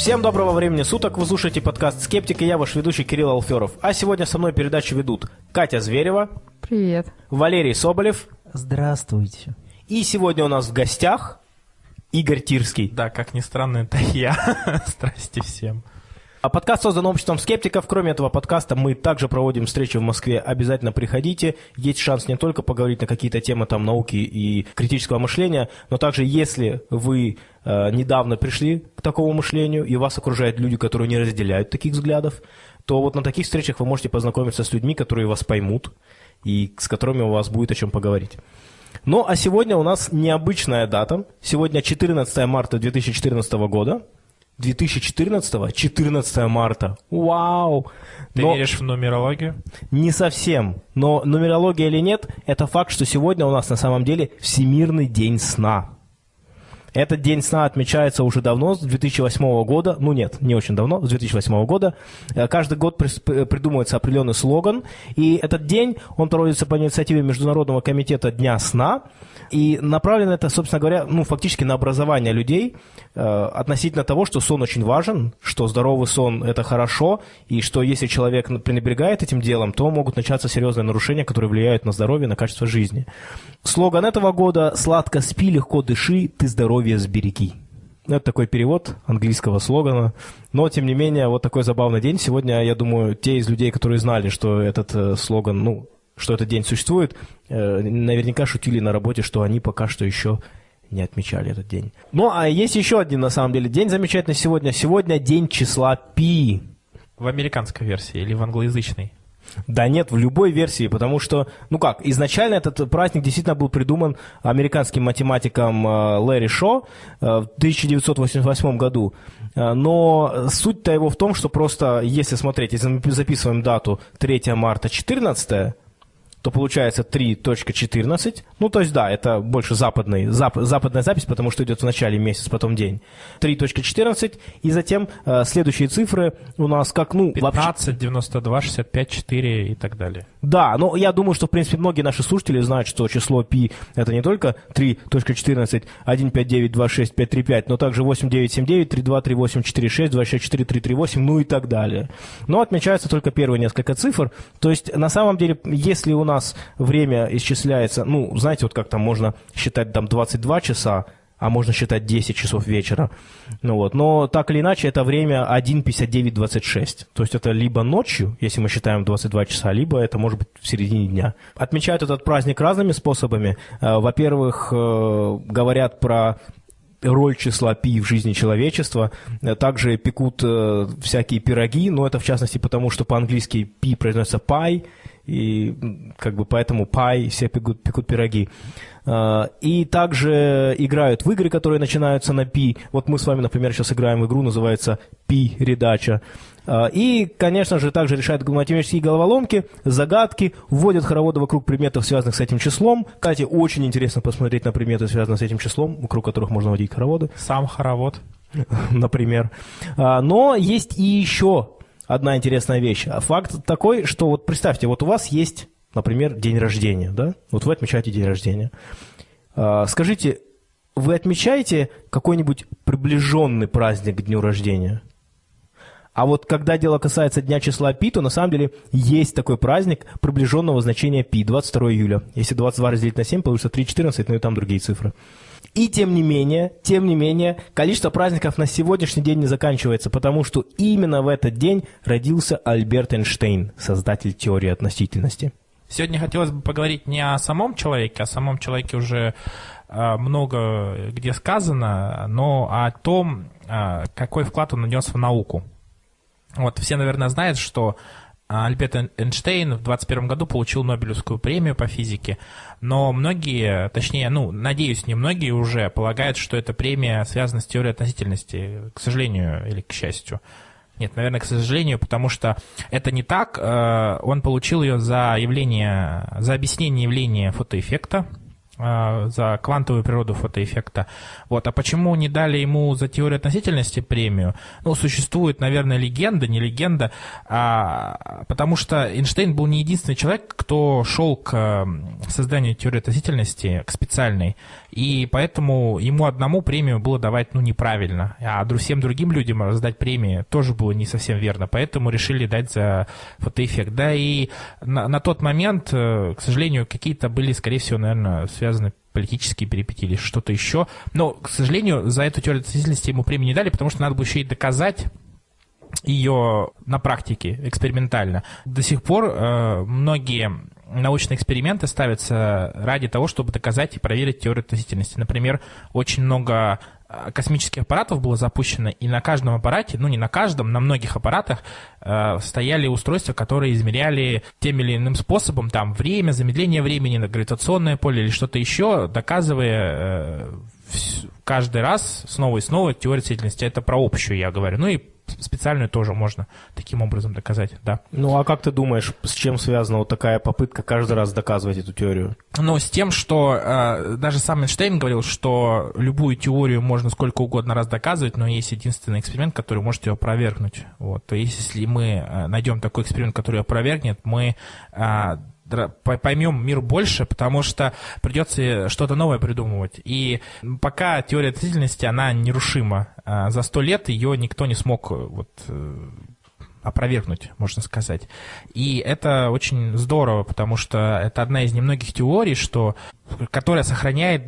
Всем доброго времени суток, вы слушаете подкаст «Скептик» и я, ваш ведущий Кирилл Алферов. А сегодня со мной передачу ведут Катя Зверева. Привет. Валерий Соболев. Здравствуйте. И сегодня у нас в гостях Игорь Тирский. Да, как ни странно, это я. Здрасте всем. А подкаст создан обществом скептиков. Кроме этого подкаста мы также проводим встречи в Москве. Обязательно приходите. Есть шанс не только поговорить на какие-то темы там науки и критического мышления, но также если вы недавно пришли к такому мышлению и вас окружают люди, которые не разделяют таких взглядов, то вот на таких встречах вы можете познакомиться с людьми, которые вас поймут и с которыми у вас будет о чем поговорить. Ну, а сегодня у нас необычная дата. Сегодня 14 марта 2014 года. 2014, 14 марта. Вау! Ты Но веришь в нумерологию? не совсем. Но нумерология или нет, это факт, что сегодня у нас на самом деле Всемирный день сна. Этот день сна отмечается уже давно, с 2008 года. Ну нет, не очень давно, с 2008 года. Э, Каждый год п- придумывается определенный слоган. И этот день, он проводится по инициативе Международного комитета Дня сна. И направлено это, собственно говоря, ну, фактически на образование людей э, относительно того, что сон очень важен, что здоровый сон – это хорошо, и что если человек пренебрегает этим делом, то могут начаться серьезные нарушения, которые влияют на здоровье, на качество жизни. Слоган этого года «Сладко спи, легко дыши, ты здоровье сбереги». Это такой перевод английского слогана. Но, тем не менее, вот такой забавный день. Сегодня, я думаю, те из людей, которые знали, что этот э, слоган, ну, что этот день существует, э, наверняка шутили на работе, что они пока что еще не отмечали этот день. Ну, а есть еще один, на самом деле, день замечательный сегодня. Сегодня день числа пи. В американской версии или в англоязычной? Да нет, в любой версии, потому что, ну как, изначально этот праздник действительно был придуман американским математиком э, Лэри Шо э, в 1988 году. Э, Но суть-то его в том, что просто, если смотреть, если мы записываем дату 3 марта 14 то получается 3.14. Ну, то есть, да, это больше западный, зап- западная запись, потому что идет в начале месяц, потом день. 3.14, и затем э, следующие цифры у нас как, ну, вообще... 15, 92, 65, 4 и так далее. Да, но я думаю, что, в принципе, многие наши слушатели знают, что число π это не только 3.14, 1592655, но также 8979, 323846, 264 ну и так далее. Но отмечаются только первые несколько цифр. То есть, на самом деле, если у нас время исчисляется, ну, знаете, вот как там можно считать там 22 часа, а можно считать 10 часов вечера. Ну вот. Но так или иначе, это время 1.59.26. То есть это либо ночью, если мы считаем 22 часа, либо это может быть в середине дня. Отмечают этот праздник разными способами. Э, Во-первых, э, говорят про роль числа пи в жизни человечества. Э, Также пекут всякие пироги, но это в частности потому, что по-английски пи произносится пай, и как бы поэтому пай все пекут, пекут пироги. Э, И также играют в игры, которые начинаются на пи. Вот мы с вами, например, сейчас играем в игру, называется пи-редача. Э, И, конечно же, также решают математические головоломки, загадки, вводят хороводы вокруг предметов, связанных с этим числом. Кстати, очень интересно посмотреть на предметы, связанные с этим числом, вокруг которых можно водить хороводы Сам хоровод. например. А, Но есть и еще одна интересная вещь. А Факт такой, что вот представьте, вот у вас есть, например, день рождения, да? Вот вы отмечаете день рождения. А, Скажите, вы отмечаете какой-нибудь приближенный праздник к дню рождения? А вот когда дело касается дня числа пи, то на самом деле есть такой праздник приближенного значения пи, 22 июля. Если 22 разделить на 7, получится 3,14, ну и там другие цифры. И тем не менее, тем не менее, количество праздников на сегодняшний день не заканчивается, потому что именно в этот день родился Альберт Эйнштейн, создатель теории относительности. Сегодня хотелось бы поговорить не о самом человеке, о самом человеке уже э, много где сказано, но о том, э, какой вклад он внес в науку. Вот все, наверное, знают, что Альберт Эйн- Эйнштейн в 21 году получил Нобелевскую премию по физике, но многие, точнее, ну, надеюсь, не многие уже полагают, что эта премия связана с теорией относительности, к сожалению или к счастью. Нет, наверное, к сожалению, потому что это не так. Э, Он получил ее за явление, за объяснение явления фотоэффекта. А, за квантовую природу фотоэффекта. Вот. А почему не дали ему за теорию относительности премию? Ну, существует, наверное, легенда, не легенда, а, потому что Эйнштейн был не единственный человек, кто шел к созданию теории относительности, к специальной, и поэтому ему одному премию было давать, ну, неправильно, а всем другим людям раздать премии тоже было не совсем верно, поэтому решили дать за фотоэффект. Да, и на, на тот момент, э, к сожалению, какие-то были, скорее всего, наверное, связаны политические перипетии или что-то еще. Но, к сожалению, за эту теорию относительности ему премию не дали, потому что надо было еще и доказать ее на практике, экспериментально. До сих пор э, многие научные эксперименты ставятся ради того, чтобы доказать и проверить теорию относительности. Например, очень много космических аппаратов было запущено, и на каждом аппарате, ну не на каждом, на многих аппаратах э, стояли устройства, которые измеряли тем или иным способом там время, замедление времени, гравитационное поле или что-то еще, доказывая э, каждый раз снова и снова теорию относительности. Это про общую я говорю. Ну и специальную тоже можно таким образом доказать, да. Ну а как ты думаешь, с чем связана вот такая попытка каждый раз доказывать эту теорию? Ну, с тем, что э, даже сам Эйнштейн говорил, что любую теорию можно сколько угодно раз доказывать, но есть единственный эксперимент, который может ее опровергнуть. Вот. То есть, если мы э, найдем такой эксперимент, который ее опровергнет, мы э, поймем мир больше, потому что придется что-то новое придумывать. И пока теория относительности, она нерушима. А за сто лет ее никто не смог э, вот, э, опровергнуть, можно сказать. И это очень здорово, потому что это одна из немногих теорий, что, которая сохраняет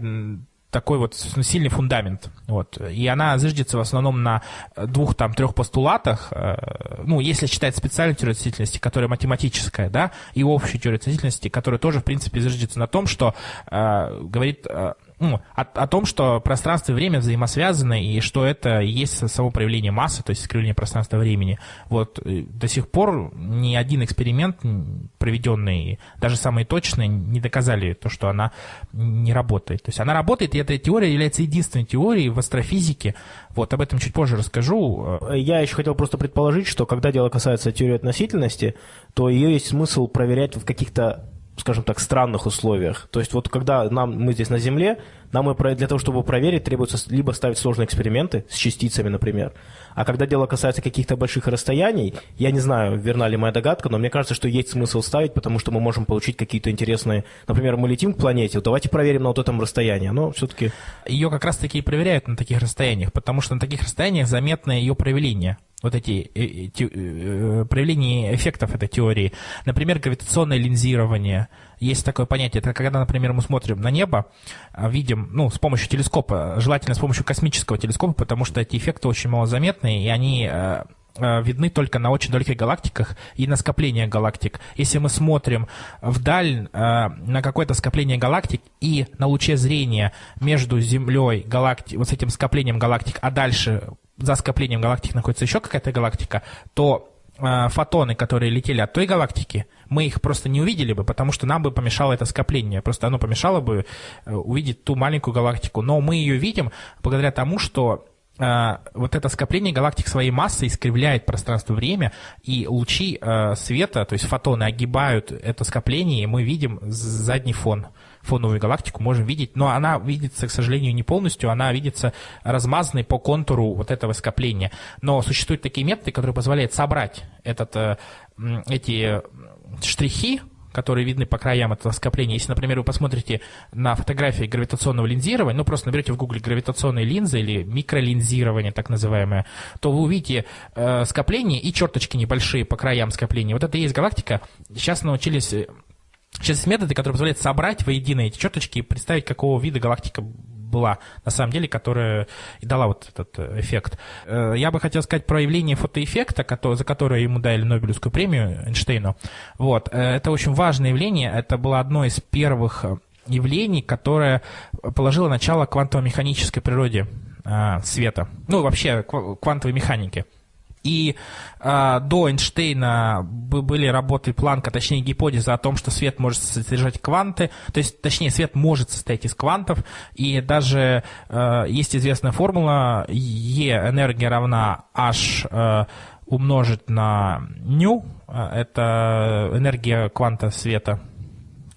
такой вот сильный фундамент. Вот. И она зиждется в основном на двух, там, трех постулатах. Э, ну, если считать специальную теорию относительности, которая математическая, да, и общую теорию относительности, которая тоже, в принципе, зиждется на том, что э, говорит э, ну, о, о том, что пространство и время взаимосвязаны, и что это есть само проявление массы, то есть искривление пространства времени. Вот э, до сих пор ни один эксперимент, проведенный, даже самые точные, не доказали то, что она не работает. То есть она работает, и эта теория является единственной теорией в астрофизике. Вот об этом чуть позже расскажу. Я еще хотел просто предположить, что когда дело касается теории относительности, то ее есть смысл проверять в каких-то скажем так, странных условиях. То есть вот когда нам, мы здесь на Земле, нам для того, чтобы проверить, требуется либо ставить сложные эксперименты с частицами, например, а когда дело касается каких-то больших расстояний, я не знаю, верна ли моя догадка, но мне кажется, что есть смысл ставить, потому что мы можем получить какие-то интересные... Например, мы летим к планете, вот давайте проверим на вот этом расстоянии, но все-таки... Ее как раз-таки и проверяют на таких расстояниях, потому что на таких расстояниях заметно ее проявление вот эти э, э, э, проявления эффектов этой теории. Например, гравитационное линзирование. Есть такое понятие. Это когда, например, мы смотрим на небо, а, видим, ну, с помощью телескопа, желательно с помощью космического телескопа, потому что эти эффекты очень малозаметные, и они видны только на очень далеких галактиках и на скопление галактик. Если мы смотрим вдаль на какое-то скопление галактик и на луче зрения между Землей, галакти... вот с этим скоплением галактик, а дальше за скоплением галактик находится еще какая-то галактика, то э, фотоны, которые летели от той галактики, мы их просто не увидели бы, потому что нам бы помешало это скопление. Просто оно помешало бы э, увидеть ту маленькую галактику. Но мы ее видим благодаря тому, что э, вот это скопление галактик своей массой искривляет пространство-время, и лучи э, света, то есть фотоны, огибают это скопление, и мы видим задний фон фоновую галактику можем видеть, но она видится, к сожалению, не полностью, она видится размазанной по контуру вот этого скопления. Но существуют такие методы, которые позволяют собрать этот, э, эти штрихи, которые видны по краям этого скопления. Если, например, вы посмотрите на фотографии гравитационного линзирования, ну просто наберете в гугле гравитационные линзы или микролинзирование так называемое, то вы увидите э, скопление и черточки небольшие по краям скопления. Вот это и есть галактика. Сейчас научились э, Сейчас есть методы, которые позволяют собрать воедино эти черточки и представить, какого вида галактика была на самом деле, которая и дала вот этот э, эффект. Э, я бы хотел сказать про явление фотоэффекта, за которое ему дали Нобелевскую премию Эйнштейну. Вот. Э, это очень важное явление. Это было одно из первых явлений, которое положило начало квантово-механической природе света. Ну, вообще, квантовой механике. И э, до Эйнштейна были работы Планка, точнее гипотеза о том, что свет может содержать кванты, то есть, точнее, свет может состоять из квантов, и даже э, есть известная формула E энергия равна H э, умножить на ню, это энергия кванта света,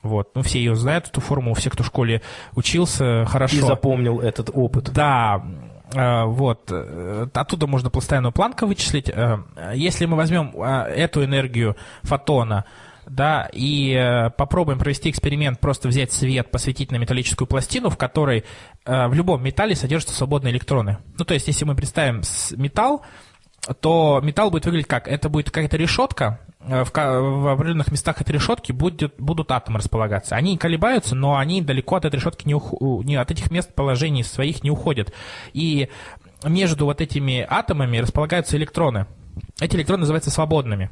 Вот. Ну, все ее знают, эту формулу, все, кто в школе учился, хорошо. И запомнил этот опыт. Да, вот. Э, оттуда можно постоянную планку вычислить. Э, если мы возьмем эту энергию фотона, да, и попробуем провести эксперимент, просто взять свет, посветить на металлическую пластину, в которой в любом металле содержатся свободные электроны. Ну, то есть, если мы представим металл, то металл будет выглядеть как? Это будет какая-то решетка, Э, в, в определенных местах этой решетки будет, будут атомы располагаться. Они колебаются, но они далеко от этой решетки не, ух, не от этих мест положений своих не уходят. И между вот этими атомами располагаются электроны. Эти электроны называются свободными.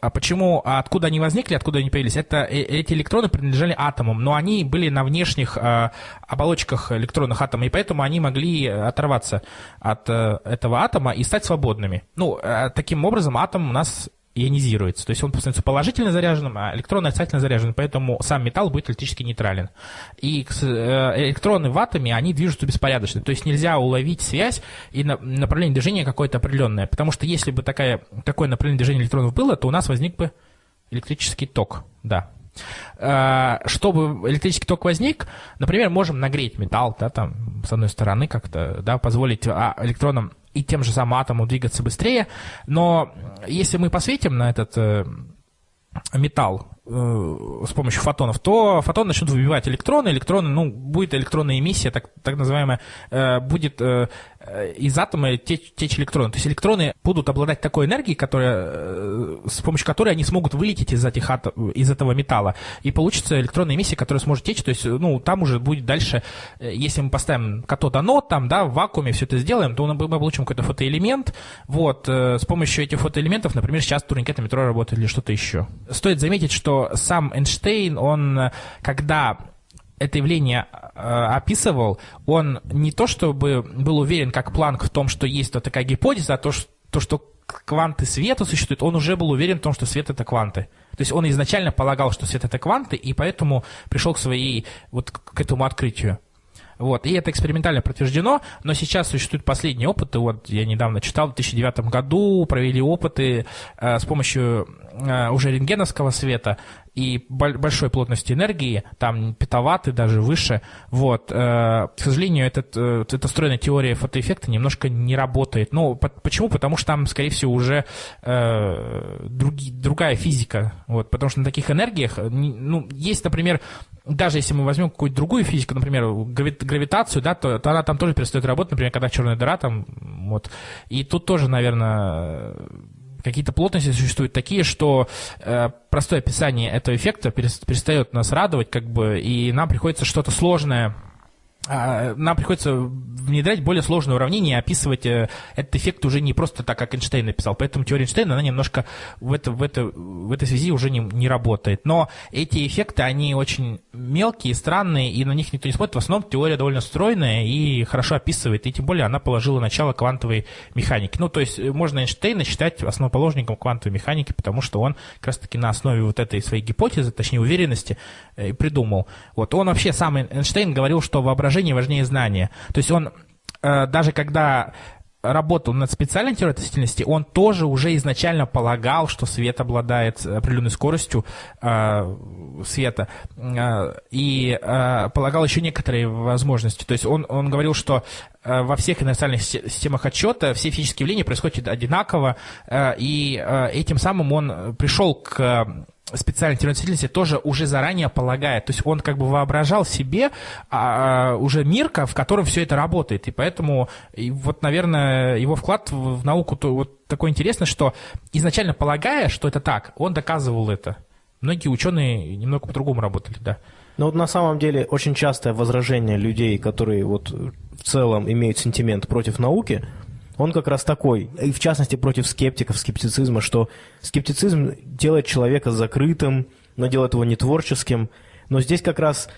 А почему, а откуда они возникли, откуда они появились? Это э, эти электроны принадлежали атомам, но они были на внешних э, оболочках электронных атомов, и поэтому они могли оторваться от э, этого атома и стать свободными. Ну, э, таким образом атом у нас ионизируется. То есть он становится положительно заряженным, а электроны отрицательно заряжены, поэтому сам металл будет электрически нейтрален. И э, электроны в атоме, они движутся беспорядочно. То есть нельзя уловить связь и направление движения какое-то определенное. Потому что если бы такая, такое направление движения электронов было, то у нас возник бы электрический ток. Да. Э, чтобы электрический ток возник, например, можем нагреть металл, да, там, с одной стороны как-то, да, позволить а, электронам и тем же самым атому двигаться быстрее. Но если мы посветим на этот э, металл э, с помощью фотонов, то фотоны начнут выбивать электроны, электроны, ну, будет электронная эмиссия, так, так называемая, э, будет Э, из атома течь, течь электроны. То есть электроны будут обладать такой энергией, которая, э, с помощью которой они смогут вылететь из, этих атом, из этого металла. И получится электронная эмиссия, которая сможет течь. То есть, ну, там уже будет дальше, э, если мы поставим катод-анод, там, да, в вакууме все это сделаем, то мы получим какой-то фотоэлемент. Вот, с помощью этих фотоэлементов, например, сейчас турникеты метро работают или что-то еще. Стоит заметить, что сам Эйнштейн, он, когда это явление э, описывал, он не то чтобы был уверен, как Планк, в том, что есть вот такая гипотеза, а то, что, то, что кванты света существуют, он уже был уверен в том, что свет это кванты. То есть он изначально полагал, что свет это кванты, и поэтому пришел к своей, вот к этому открытию. Вот, и это экспериментально подтверждено, но сейчас существуют последние опыты. Вот я недавно читал, в 2009 году провели опыты э, с помощью э, уже рентгеновского света и большой плотности энергии, там петаватты, даже выше. Вот. Э, к сожалению, этот, э, эта стройная теория фотоэффекта немножко не работает. Ну, почему? Потому что там, скорее всего, уже э, други, другая физика. Вот, потому что на таких энергиях, ну, есть, например, даже если мы возьмем какую-то другую физику, например, гравитацию, да, то, то она там тоже перестает работать, например, когда черная дыра там, вот. И тут тоже, наверное, какие-то плотности существуют такие, что э, простое описание этого эффекта перестает нас радовать, как бы, и нам приходится что-то сложное нам приходится внедрять более сложные уравнения и описывать э, этот эффект уже не просто так, как Эйнштейн написал. Поэтому теория Эйнштейна, она немножко в, это, в, это, в этой связи уже не, не работает. Но эти эффекты, они очень мелкие, странные, и на них никто не смотрит. В основном теория довольно стройная и хорошо описывает, и тем более она положила начало квантовой механики. Ну, то есть э, можно Эйнштейна считать основоположником квантовой механики, потому что он как раз-таки на основе вот этой своей гипотезы, точнее уверенности, э, придумал. Вот он вообще сам Эйнштейн говорил, что воображение воображение важнее знания. То есть он э, даже когда работал над специальной теорией относительности, он тоже уже изначально полагал, что свет обладает определенной скоростью э, света, э, и э, полагал еще некоторые возможности. То есть он, он говорил, что э, во всех инерциальных системах отчета все физические явления происходят одинаково, э, и этим самым он пришел к специальной теоретически тоже уже заранее полагает. То есть он как бы воображал себе а, а, уже мир, в котором все это работает. И поэтому и вот, наверное, его вклад в, в науку то, вот такой интересный, что изначально полагая, что это так, он доказывал это. Многие ученые немного по-другому работали, да. Но вот на самом деле очень частое возражение людей, которые вот в целом имеют сентимент против науки – он как раз такой, и в частности против скептиков, скептицизма, что скептицизм делает человека закрытым, но делает его не творческим. Но здесь как раз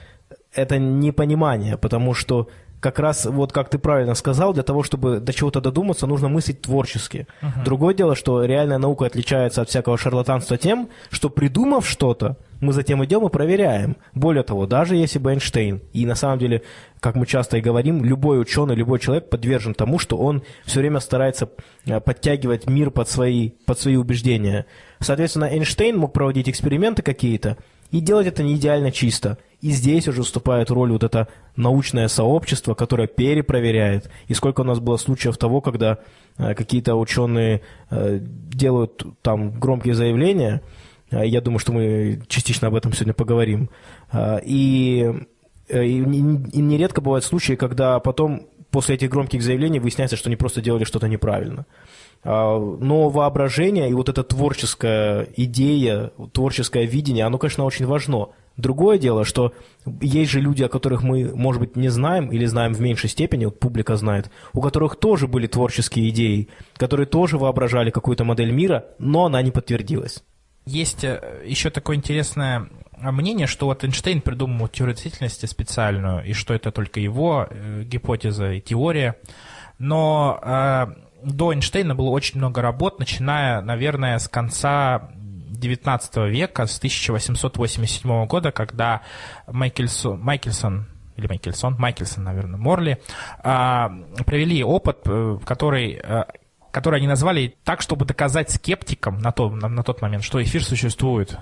это непонимание, потому что как раз, вот как ты правильно сказал, для того, чтобы до чего-то додуматься, нужно мыслить творчески. Uh-huh. Другое дело, что реальная наука отличается от всякого шарлатанства тем, что придумав что-то, мы затем идем и проверяем. Более того, даже если бы Эйнштейн, и на самом деле, как мы часто и говорим, любой ученый, любой человек подвержен тому, что он все время старается э, подтягивать мир под свои, под свои убеждения. Соответственно, Эйнштейн мог проводить эксперименты какие-то, И делать это не идеально чисто. И здесь уже вступает роль вот это научное сообщество, которое перепроверяет. И сколько у нас было случаев того, когда э, какие-то ученые э, делают там громкие заявления, я думаю, что мы частично об этом сегодня поговорим. И, и, и нередко бывают случаи, когда потом после этих громких заявлений выясняется, что они просто делали что-то неправильно. А, но воображение и вот эта творческая идея, творческое видение, оно, конечно, очень важно. Другое дело, что есть же люди, о которых мы, может быть, не знаем или знаем в меньшей степени, вот публика знает, у которых тоже были творческие идеи, которые тоже воображали какую-то модель мира, но она не подтвердилась. Есть э, еще такое интересное мнение, что вот Эйнштейн придумал теорию относительности специальную, и что это только его э, гипотеза и теория. Но э, до Эйнштейна было очень много работ, начиная, наверное, с конца XIX века, с 1887 года, когда Майкельсон, Майкельсон или Майкельсон, Майкельсон, наверное, Морли, а, провели опыт, э, который э, который они назвали так, чтобы доказать скептикам на, то, на, на тот момент, что эфир существует.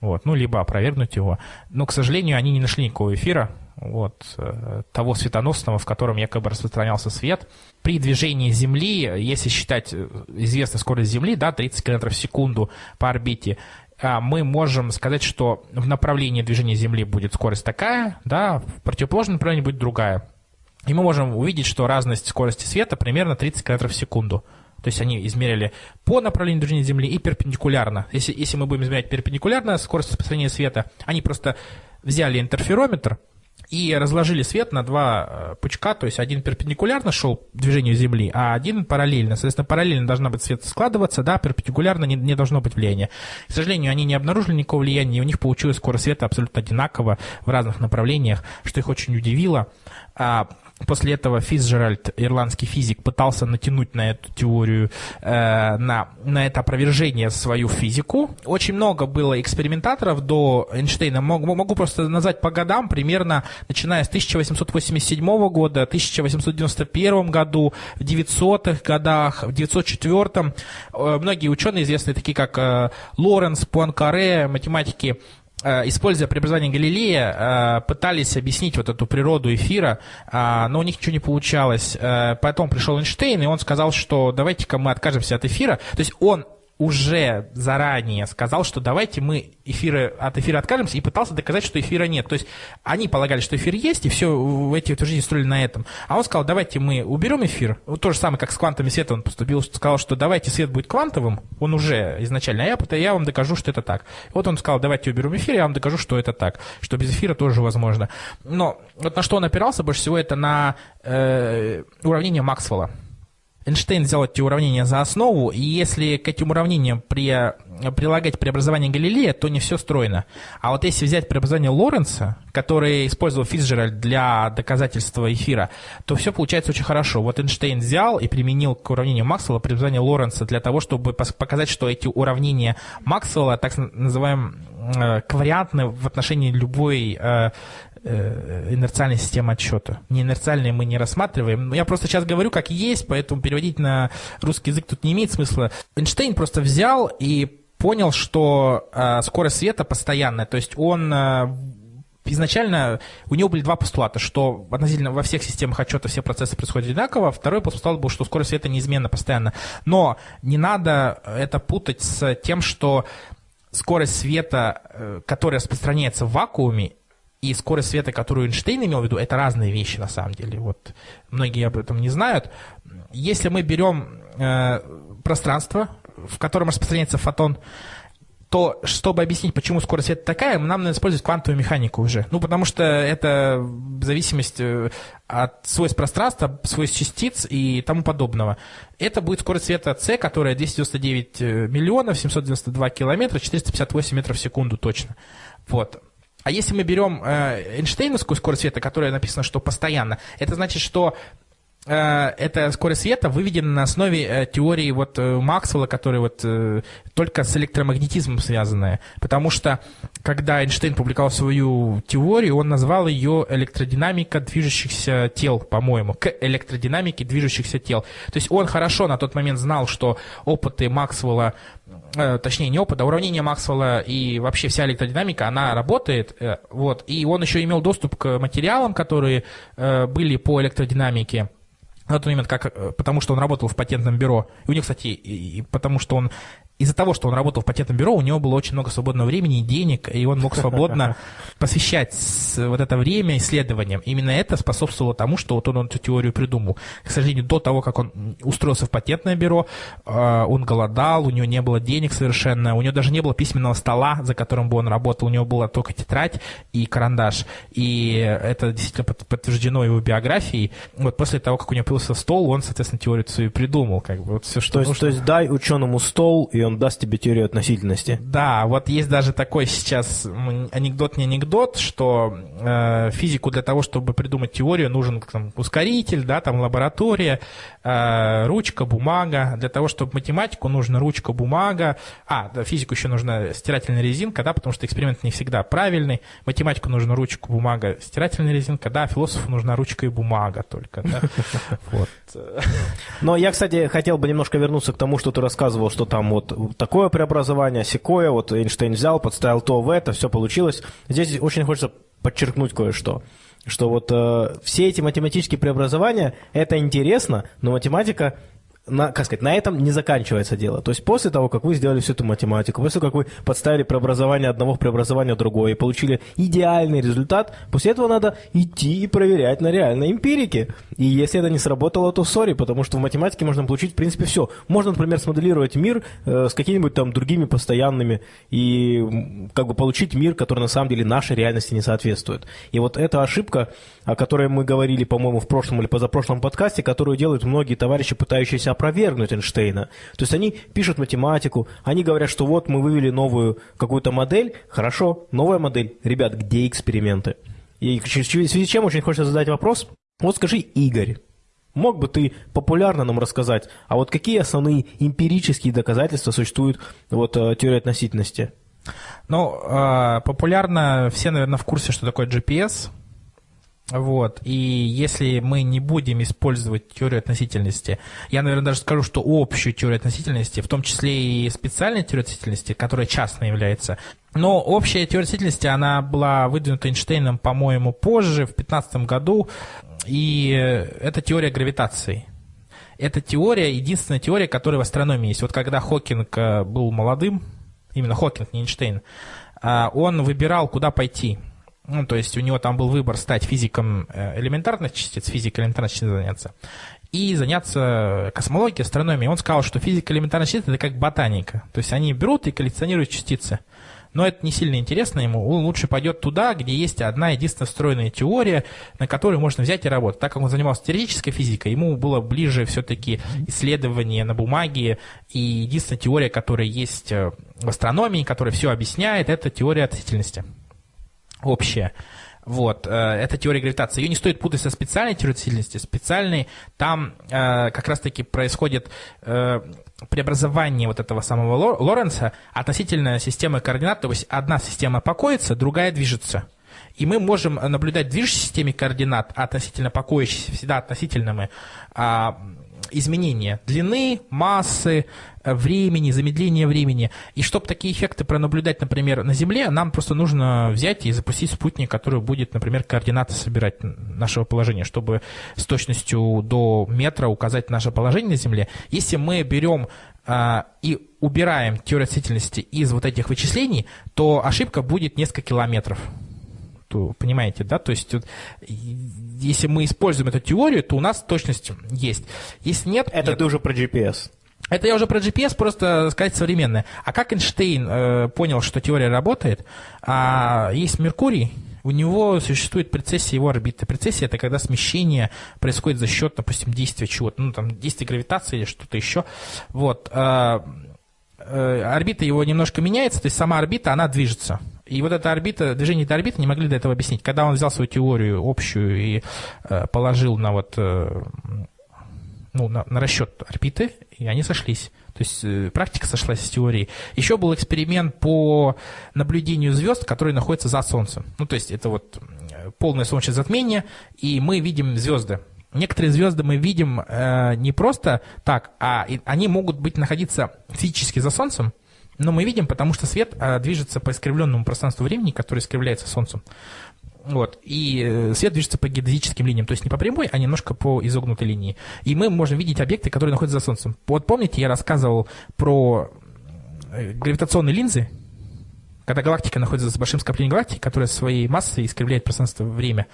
Вот, ну, либо опровергнуть его. Но, к сожалению, они не нашли никакого эфира, вот, э, того светоносного, в котором якобы распространялся свет. При движении Земли, если считать э, известную скорость Земли, да, 30 км в секунду по орбите, а, мы можем сказать, что в направлении движения Земли будет скорость такая, да, в противоположном направлении будет другая. И мы можем увидеть, что разность скорости света примерно 30 км в секунду. То есть они измерили по направлению движения Земли и перпендикулярно. Если, если мы будем измерять перпендикулярно скорость распространения света, они просто взяли интерферометр, и разложили свет на два э, пучка, то есть один перпендикулярно шел движению Земли, а один параллельно. Соответственно, параллельно должна быть свет складываться, да, перпендикулярно не, не должно быть влияния. К сожалению, они не обнаружили никакого влияния, и у них получилась скорость света абсолютно одинаково в разных направлениях, что их очень удивило. После этого Фицджеральд, ирландский физик, пытался натянуть на эту теорию, э, на, на это опровержение свою физику. Очень много было экспериментаторов до Эйнштейна. Могу, могу просто назвать по годам, примерно начиная с 1887 года, 1891 году, в 900-х годах, в 904 э, многие ученые, известные такие как э, Лоренс, Пуанкаре, математики, используя преобразование Галилея, э, пытались объяснить вот эту природу эфира, э, но у них ничего не получалось. Потом пришел Эйнштейн, и он сказал, что давайте-ка мы откажемся от эфира. То есть он уже заранее сказал, что давайте мы эфиры, от эфира откажемся, и пытался доказать, что эфира нет. То есть они полагали, что эфир есть, и все в эти жизнь строили на этом. А он сказал, давайте мы уберем эфир. Вот то же самое, как с квантами света он поступил, сказал, что давайте свет будет квантовым, он уже изначально, а я, я вам докажу, что это так. Вот он сказал, давайте уберем эфир, я вам докажу, что это так, что без эфира тоже возможно. Но вот на что он опирался больше всего, это на э, уравнение Максвелла. Эйнштейн взял эти уравнения за основу, и если к этим уравнениям при, прилагать преобразование Галилея, то не все стройно. А вот если взять преобразование Лоренца, который использовал Фицджеральд для доказательства эфира, то все получается очень хорошо. Вот Эйнштейн взял и применил к уравнению Максвелла преобразование Лоренца для того, чтобы показать, что эти уравнения Максвелла, так называемые э, ковариантны в отношении любой э, Э, инерциальной системы отсчета. Не инерциальные мы не рассматриваем. Я просто сейчас говорю, как есть, поэтому переводить на русский язык тут не имеет смысла. Эйнштейн просто взял и понял, что э, скорость света постоянная. То есть он э, изначально у него были два постулата, что относительно во всех системах отчета все процессы происходят одинаково. Второй постулат был, что скорость света неизменна постоянно. Но не надо это путать с тем, что скорость света, э, которая распространяется в вакууме, и скорость света, которую Эйнштейн имел в виду, это разные вещи на самом деле. Вот многие об этом не знают. Если мы берем э, пространство, в котором распространяется фотон, то чтобы объяснить, почему скорость света такая, нам надо использовать квантовую механику уже. Ну, потому что это зависимость э, от свойств пространства, свойств частиц и тому подобного. Это будет скорость света c, которая 299 э, миллионов 792 километра, 458 метров в секунду точно. Вот. А если мы берем э, Эйнштейновскую скорость света, которая написана, что постоянно, это значит, что э, эта скорость света выведена на основе э, теории вот э, Максвелла, которая вот только с электромагнетизмом связанная. Потому что, когда Эйнштейн публиковал свою теорию, он назвал ее электродинамика движущихся тел, по-моему, к электродинамике движущихся тел. То есть он хорошо на тот момент знал, что опыты Максвелла точнее, не опыт, а уравнение Максвелла и вообще вся электродинамика, она работает, э, вот, и он еще имел доступ к материалам, которые э, были по электродинамике, на тот момент, как, потому что он работал в патентном бюро. И у него, кстати, и, и потому что он из-за того, что он работал в патентном бюро, у него было очень много свободного времени и денег, и он мог свободно посвящать вот это время исследованиям. Именно это способствовало тому, что вот он, он эту теорию придумал. К сожалению, до того, как он устроился в патентное бюро, а, он голодал, у него не было денег совершенно, у него даже не было письменного стола, за которым бы он работал, у него была только тетрадь и карандаш. И это действительно подтверждено его биографией. Вот после того, как у него появился стол, он, соответственно, теорию свою придумал. Как бы, вот все, что то, есть, то есть дай ученому стол, и он даст тебе теорию относительности. Да, вот есть даже такой сейчас анекдот не анекдот, что э, физику для того, чтобы придумать теорию, нужен там, ускоритель, да, там лаборатория, э, ручка, бумага. Для того, чтобы математику, нужна ручка, бумага. А, да, физику еще нужна стирательная резинка, да, потому что эксперимент не всегда правильный. Математику нужна ручка, бумага, стирательная резинка, да, философу нужна ручка и бумага только, да. Вот. Но я, кстати, хотел бы немножко вернуться к тому, что ты рассказывал, что там вот такое преобразование, секое, вот Эйнштейн взял, подставил то в это, все получилось. Здесь очень хочется подчеркнуть кое-что что вот э, все эти математические преобразования, это интересно, но математика на, как сказать, на этом не заканчивается дело. То есть после того, как вы сделали всю эту математику, после того, как вы подставили преобразование одного в преобразование другое и получили идеальный результат, после этого надо идти и проверять на реальной эмпирике. И если это не сработало, то сори, потому что в математике можно получить, в принципе, все. Можно, например, смоделировать мир э, с какими-нибудь там другими постоянными и как бы получить мир, который на самом деле нашей реальности не соответствует. И вот эта ошибка, о которой мы говорили, по-моему, в прошлом или позапрошлом подкасте, которую делают многие товарищи, пытающиеся опровергнуть Эйнштейна. То есть они пишут математику, они говорят, что вот мы вывели новую какую-то модель, хорошо, новая модель. Ребят, где эксперименты? И в связи с чем очень хочется задать вопрос. Вот скажи, Игорь, мог бы ты популярно нам рассказать, а вот какие основные эмпирические доказательства существуют вот, э, теории относительности? Ну, э, популярно, все, наверное, в курсе, что такое GPS, вот. И если мы не будем использовать теорию относительности, я, наверное, даже скажу, что общую теорию относительности, в том числе и специальную теорию относительности, которая частной является, но общая теория относительности, она была выдвинута Эйнштейном, по-моему, позже, в 15 году, и это теория гравитации. Это теория, единственная теория, которая в астрономии есть. Вот когда Хокинг э, был молодым, именно Хокинг, не Эйнштейн, э, он выбирал, куда пойти – ну, то есть у него там был выбор стать физиком э, элементарных частиц, физикой элементарных частиц заняться, и заняться космологией, астрономией. Он сказал, что физика элементарных частиц – это как ботаника. То есть они берут и коллекционируют частицы. Но это не сильно интересно ему. Он лучше пойдет туда, где есть одна единственная встроенная теория, на которой можно взять и работать. Так как он занимался теоретической физикой, ему было ближе все-таки исследование на бумаге. И единственная теория, которая есть э, в астрономии, которая все объясняет, это теория относительности общая. Вот, э, это теория гравитации. Ее не стоит путать со специальной теорией относительности. Специальной, там э, как раз-таки происходит э, преобразование вот этого самого Лоренца относительно системы координат. То есть одна система покоится, другая движется. И мы можем наблюдать движущей системе координат, относительно покоящейся, всегда относительно а, изменения длины, массы, э, времени, замедления времени. И чтобы такие эффекты пронаблюдать, например, на Земле, нам просто нужно взять и запустить спутник, который будет, например, координаты собирать нашего положения, чтобы с точностью до метра указать наше положение на Земле. Если мы берем а, и убираем теорию относительности из вот этих вычислений, то ошибка будет несколько километров понимаете, да, то есть если мы используем эту теорию, то у нас точность есть. Если нет... Это нет. ты уже про GPS. Это я уже про GPS, просто сказать современное. А как Эйнштейн э, понял, что теория работает? А, есть Меркурий, у него существует прецессия его орбиты. Прецессия – это когда смещение происходит за счет, допустим, действия чего-то, ну, там, действия гравитации или что-то еще. Вот. Э, э, орбита его немножко меняется, то есть сама орбита, она движется. И вот эта орбита, движение этой орбиты не могли до этого объяснить. Когда он взял свою теорию общую и э, положил на вот э, ну, на, на расчет орбиты, и они сошлись. То есть э, практика сошлась с теорией. Еще был эксперимент по наблюдению звезд, которые находятся за Солнцем. Ну, то есть это вот э, полное солнечное затмение, и мы видим звезды. Некоторые звезды мы видим э, не просто так, а и, они могут быть находиться физически за Солнцем, Но мы видим, потому что свет а, движется по искривленному пространству времени, которое искривляется Солнцем. Вот. И э, свет движется по геодезическим линиям, то есть не по прямой, а немножко по изогнутой линии. И мы можем видеть объекты, которые находятся за Солнцем. Вот помните, я рассказывал про э, гравитационные линзы, когда галактика находится за большим скоплением галактик, которое своей массой искривляет пространство-время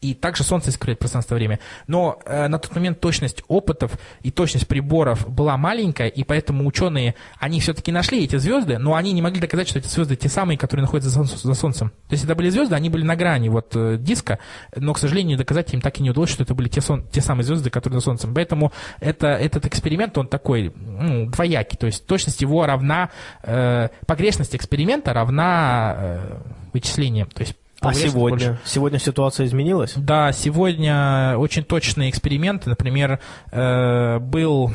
и также Солнце искривляет пространство-время. Но э, на тот момент точность опытов и точность приборов была маленькая, и поэтому ученые, они все-таки нашли эти звезды, но они не могли доказать, что эти звезды те самые, которые находятся за, за Солнцем. То есть это были звезды, они были на грани вот э, диска, но, к сожалению, доказать им так и не удалось, что это были те, сон, те самые звезды, которые за Солнцем. Поэтому это, этот эксперимент, он такой ну, двоякий, то есть точность его равна, э, погрешность эксперимента равна э, вычислениям. То есть а сегодня? Больше. Сегодня ситуация изменилась? Да, сегодня очень точные эксперименты. Например, э, был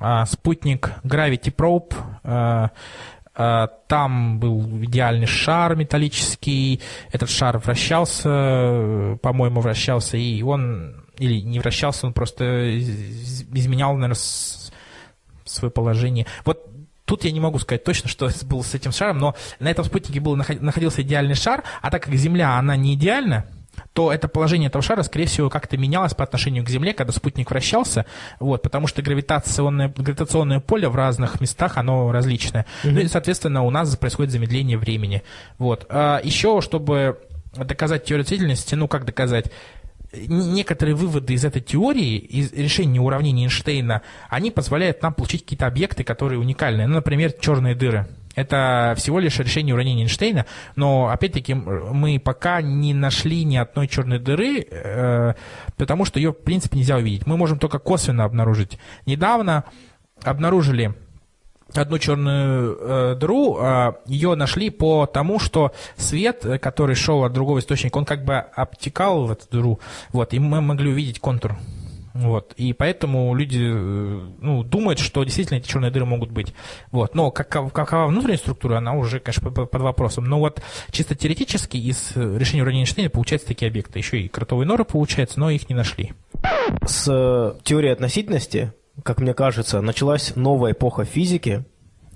э, спутник Gravity Probe. Э, э, там был идеальный шар металлический. Этот шар вращался, по-моему, вращался, и он или не вращался, он просто изменял, наверное, свое положение. Вот Тут я не могу сказать точно, что было с этим шаром, но на этом спутнике был, находился идеальный шар, а так как Земля, она не идеальна, то это положение этого шара, скорее всего, как-то менялось по отношению к Земле, когда спутник вращался, вот, потому что гравитационное, гравитационное поле в разных местах, оно различное. Mm-hmm. Ну и, соответственно, у нас происходит замедление времени. Вот. А еще, чтобы доказать теорию относительности, ну, как доказать, некоторые выводы из этой теории, из решения уравнений Эйнштейна, они позволяют нам получить какие-то объекты, которые уникальны. Ну, например, черные дыры. Это всего лишь решение уравнения Эйнштейна, но опять-таки мы пока не нашли ни одной черной дыры, э, потому что ее в принципе нельзя увидеть. Мы можем только косвенно обнаружить. Недавно обнаружили одну черную э, дыру, э, ее нашли по тому, что свет, э, который шел от другого источника, он как бы обтекал в эту дыру, вот, и мы могли увидеть контур. Вот. И поэтому люди э, ну, думают, что действительно эти черные дыры могут быть. Вот. Но как, какова внутренняя структура, она уже, конечно, под вопросом. Но вот чисто теоретически из решения уравнения Эйнштейна получаются такие объекты. Еще и кротовые норы получаются, но их не нашли. С э, теорией относительности как мне кажется, началась новая эпоха физики,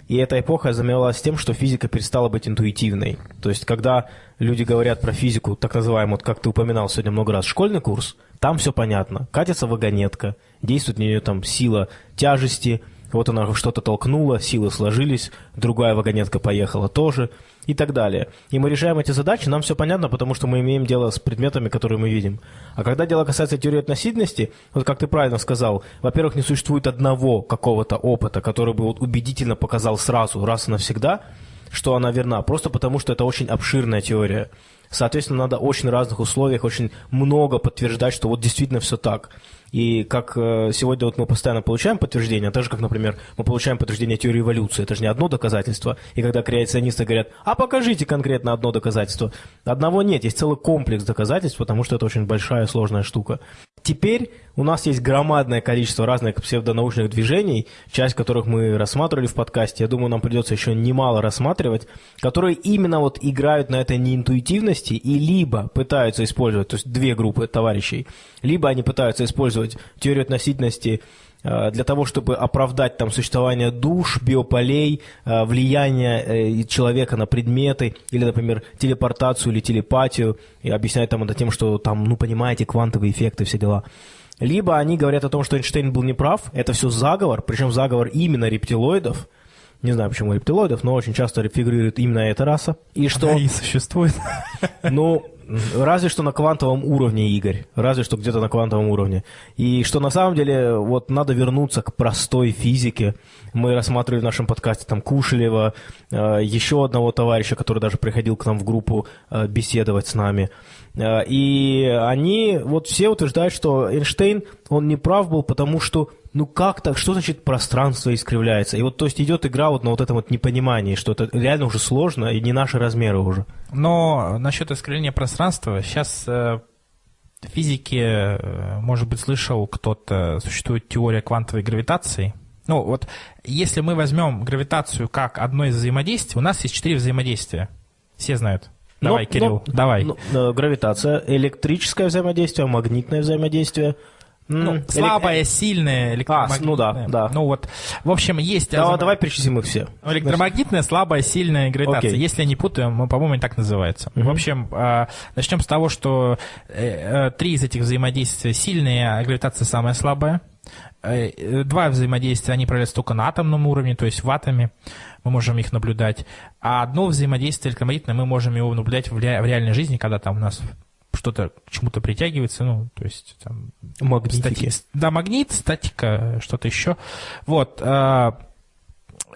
и эта эпоха заменялась тем, что физика перестала быть интуитивной. То есть, когда люди говорят про физику, так называемую, как ты упоминал сегодня много раз, школьный курс, там все понятно. Катится вагонетка, действует на нее там сила тяжести – вот она что-то толкнула, силы сложились, другая вагонетка поехала тоже и так далее. И мы решаем эти задачи, нам все понятно, потому что мы имеем дело с предметами, которые мы видим. А когда дело касается теории относительности, вот как ты правильно сказал, во-первых, не существует одного какого-то опыта, который бы вот убедительно показал сразу, раз и навсегда, что она верна, просто потому что это очень обширная теория. Соответственно, надо очень разных условиях, очень много подтверждать, что вот действительно все так. И как э, сегодня вот мы постоянно получаем подтверждение, так же, как, например, мы получаем подтверждение теории эволюции, это же не одно доказательство. И когда креационисты говорят, а покажите конкретно одно доказательство. Одного нет, есть целый комплекс доказательств, потому что это очень большая сложная штука. Теперь у нас есть громадное количество разных псевдонаучных движений, часть которых мы рассматривали в подкасте, я думаю, нам придется еще немало рассматривать, которые именно вот играют на этой неинтуитивности и либо пытаются использовать, то есть две группы товарищей, либо они пытаются использовать теорию относительности э, для того, чтобы оправдать там существование душ, биополей, э, влияние э, человека на предметы, или, например, телепортацию или телепатию, и объяснять там это тем, что там, ну, понимаете, квантовые эффекты, все дела. Либо они говорят о том, что Эйнштейн был неправ, это все заговор, причем заговор именно рептилоидов, не знаю, почему рептилоидов, но очень часто фигурирует именно эта раса. И что... Она и существует. Ну, разве что на квантовом уровне, Игорь. Разве что где-то на квантовом уровне. И что на самом деле вот надо вернуться к простой физике. Мы рассматривали в нашем подкасте там Кушелева, э, еще одного товарища, который даже приходил к нам в группу э, беседовать с нами. Э, и они вот все утверждают, что Эйнштейн, он не прав был, потому что, ну как так, что значит пространство искривляется? И вот, то есть, идет игра вот на вот этом вот непонимании, что это реально уже сложно и не наши размеры уже. Но насчет искривления пространства, сейчас э, в физике, э, может быть, слышал кто-то, существует теория квантовой гравитации. Ну вот, если мы возьмем гравитацию как одно из взаимодействий, у нас есть четыре взаимодействия. Все знают. Давай, но, Кирилл, но, давай. Но, гравитация, электрическое взаимодействие, магнитное взаимодействие, Ну, М, слабая, сильная, электромагнитная. ну да, да. Ну вот, в общем, есть... Давай, азома- давай перечислим их все. Электромагнитная, слабая, сильная гравитация. Окей. Если я не путаю, мы, по-моему, они так называются. В общем, а, начнем с того, что э, э, три из этих взаимодействия сильные, а гравитация самая слабая. Э, э, Два взаимодействия, они проявляются только на атомном уровне, то есть в атоме. Мы можем их наблюдать. А одно взаимодействие электромагнитное мы можем его наблюдать в, ре- в реальной жизни, когда там у нас что-то к чему-то притягивается, ну, то есть там Магнитики. Стати- Да, магнит, статика, что-то еще. Вот. а,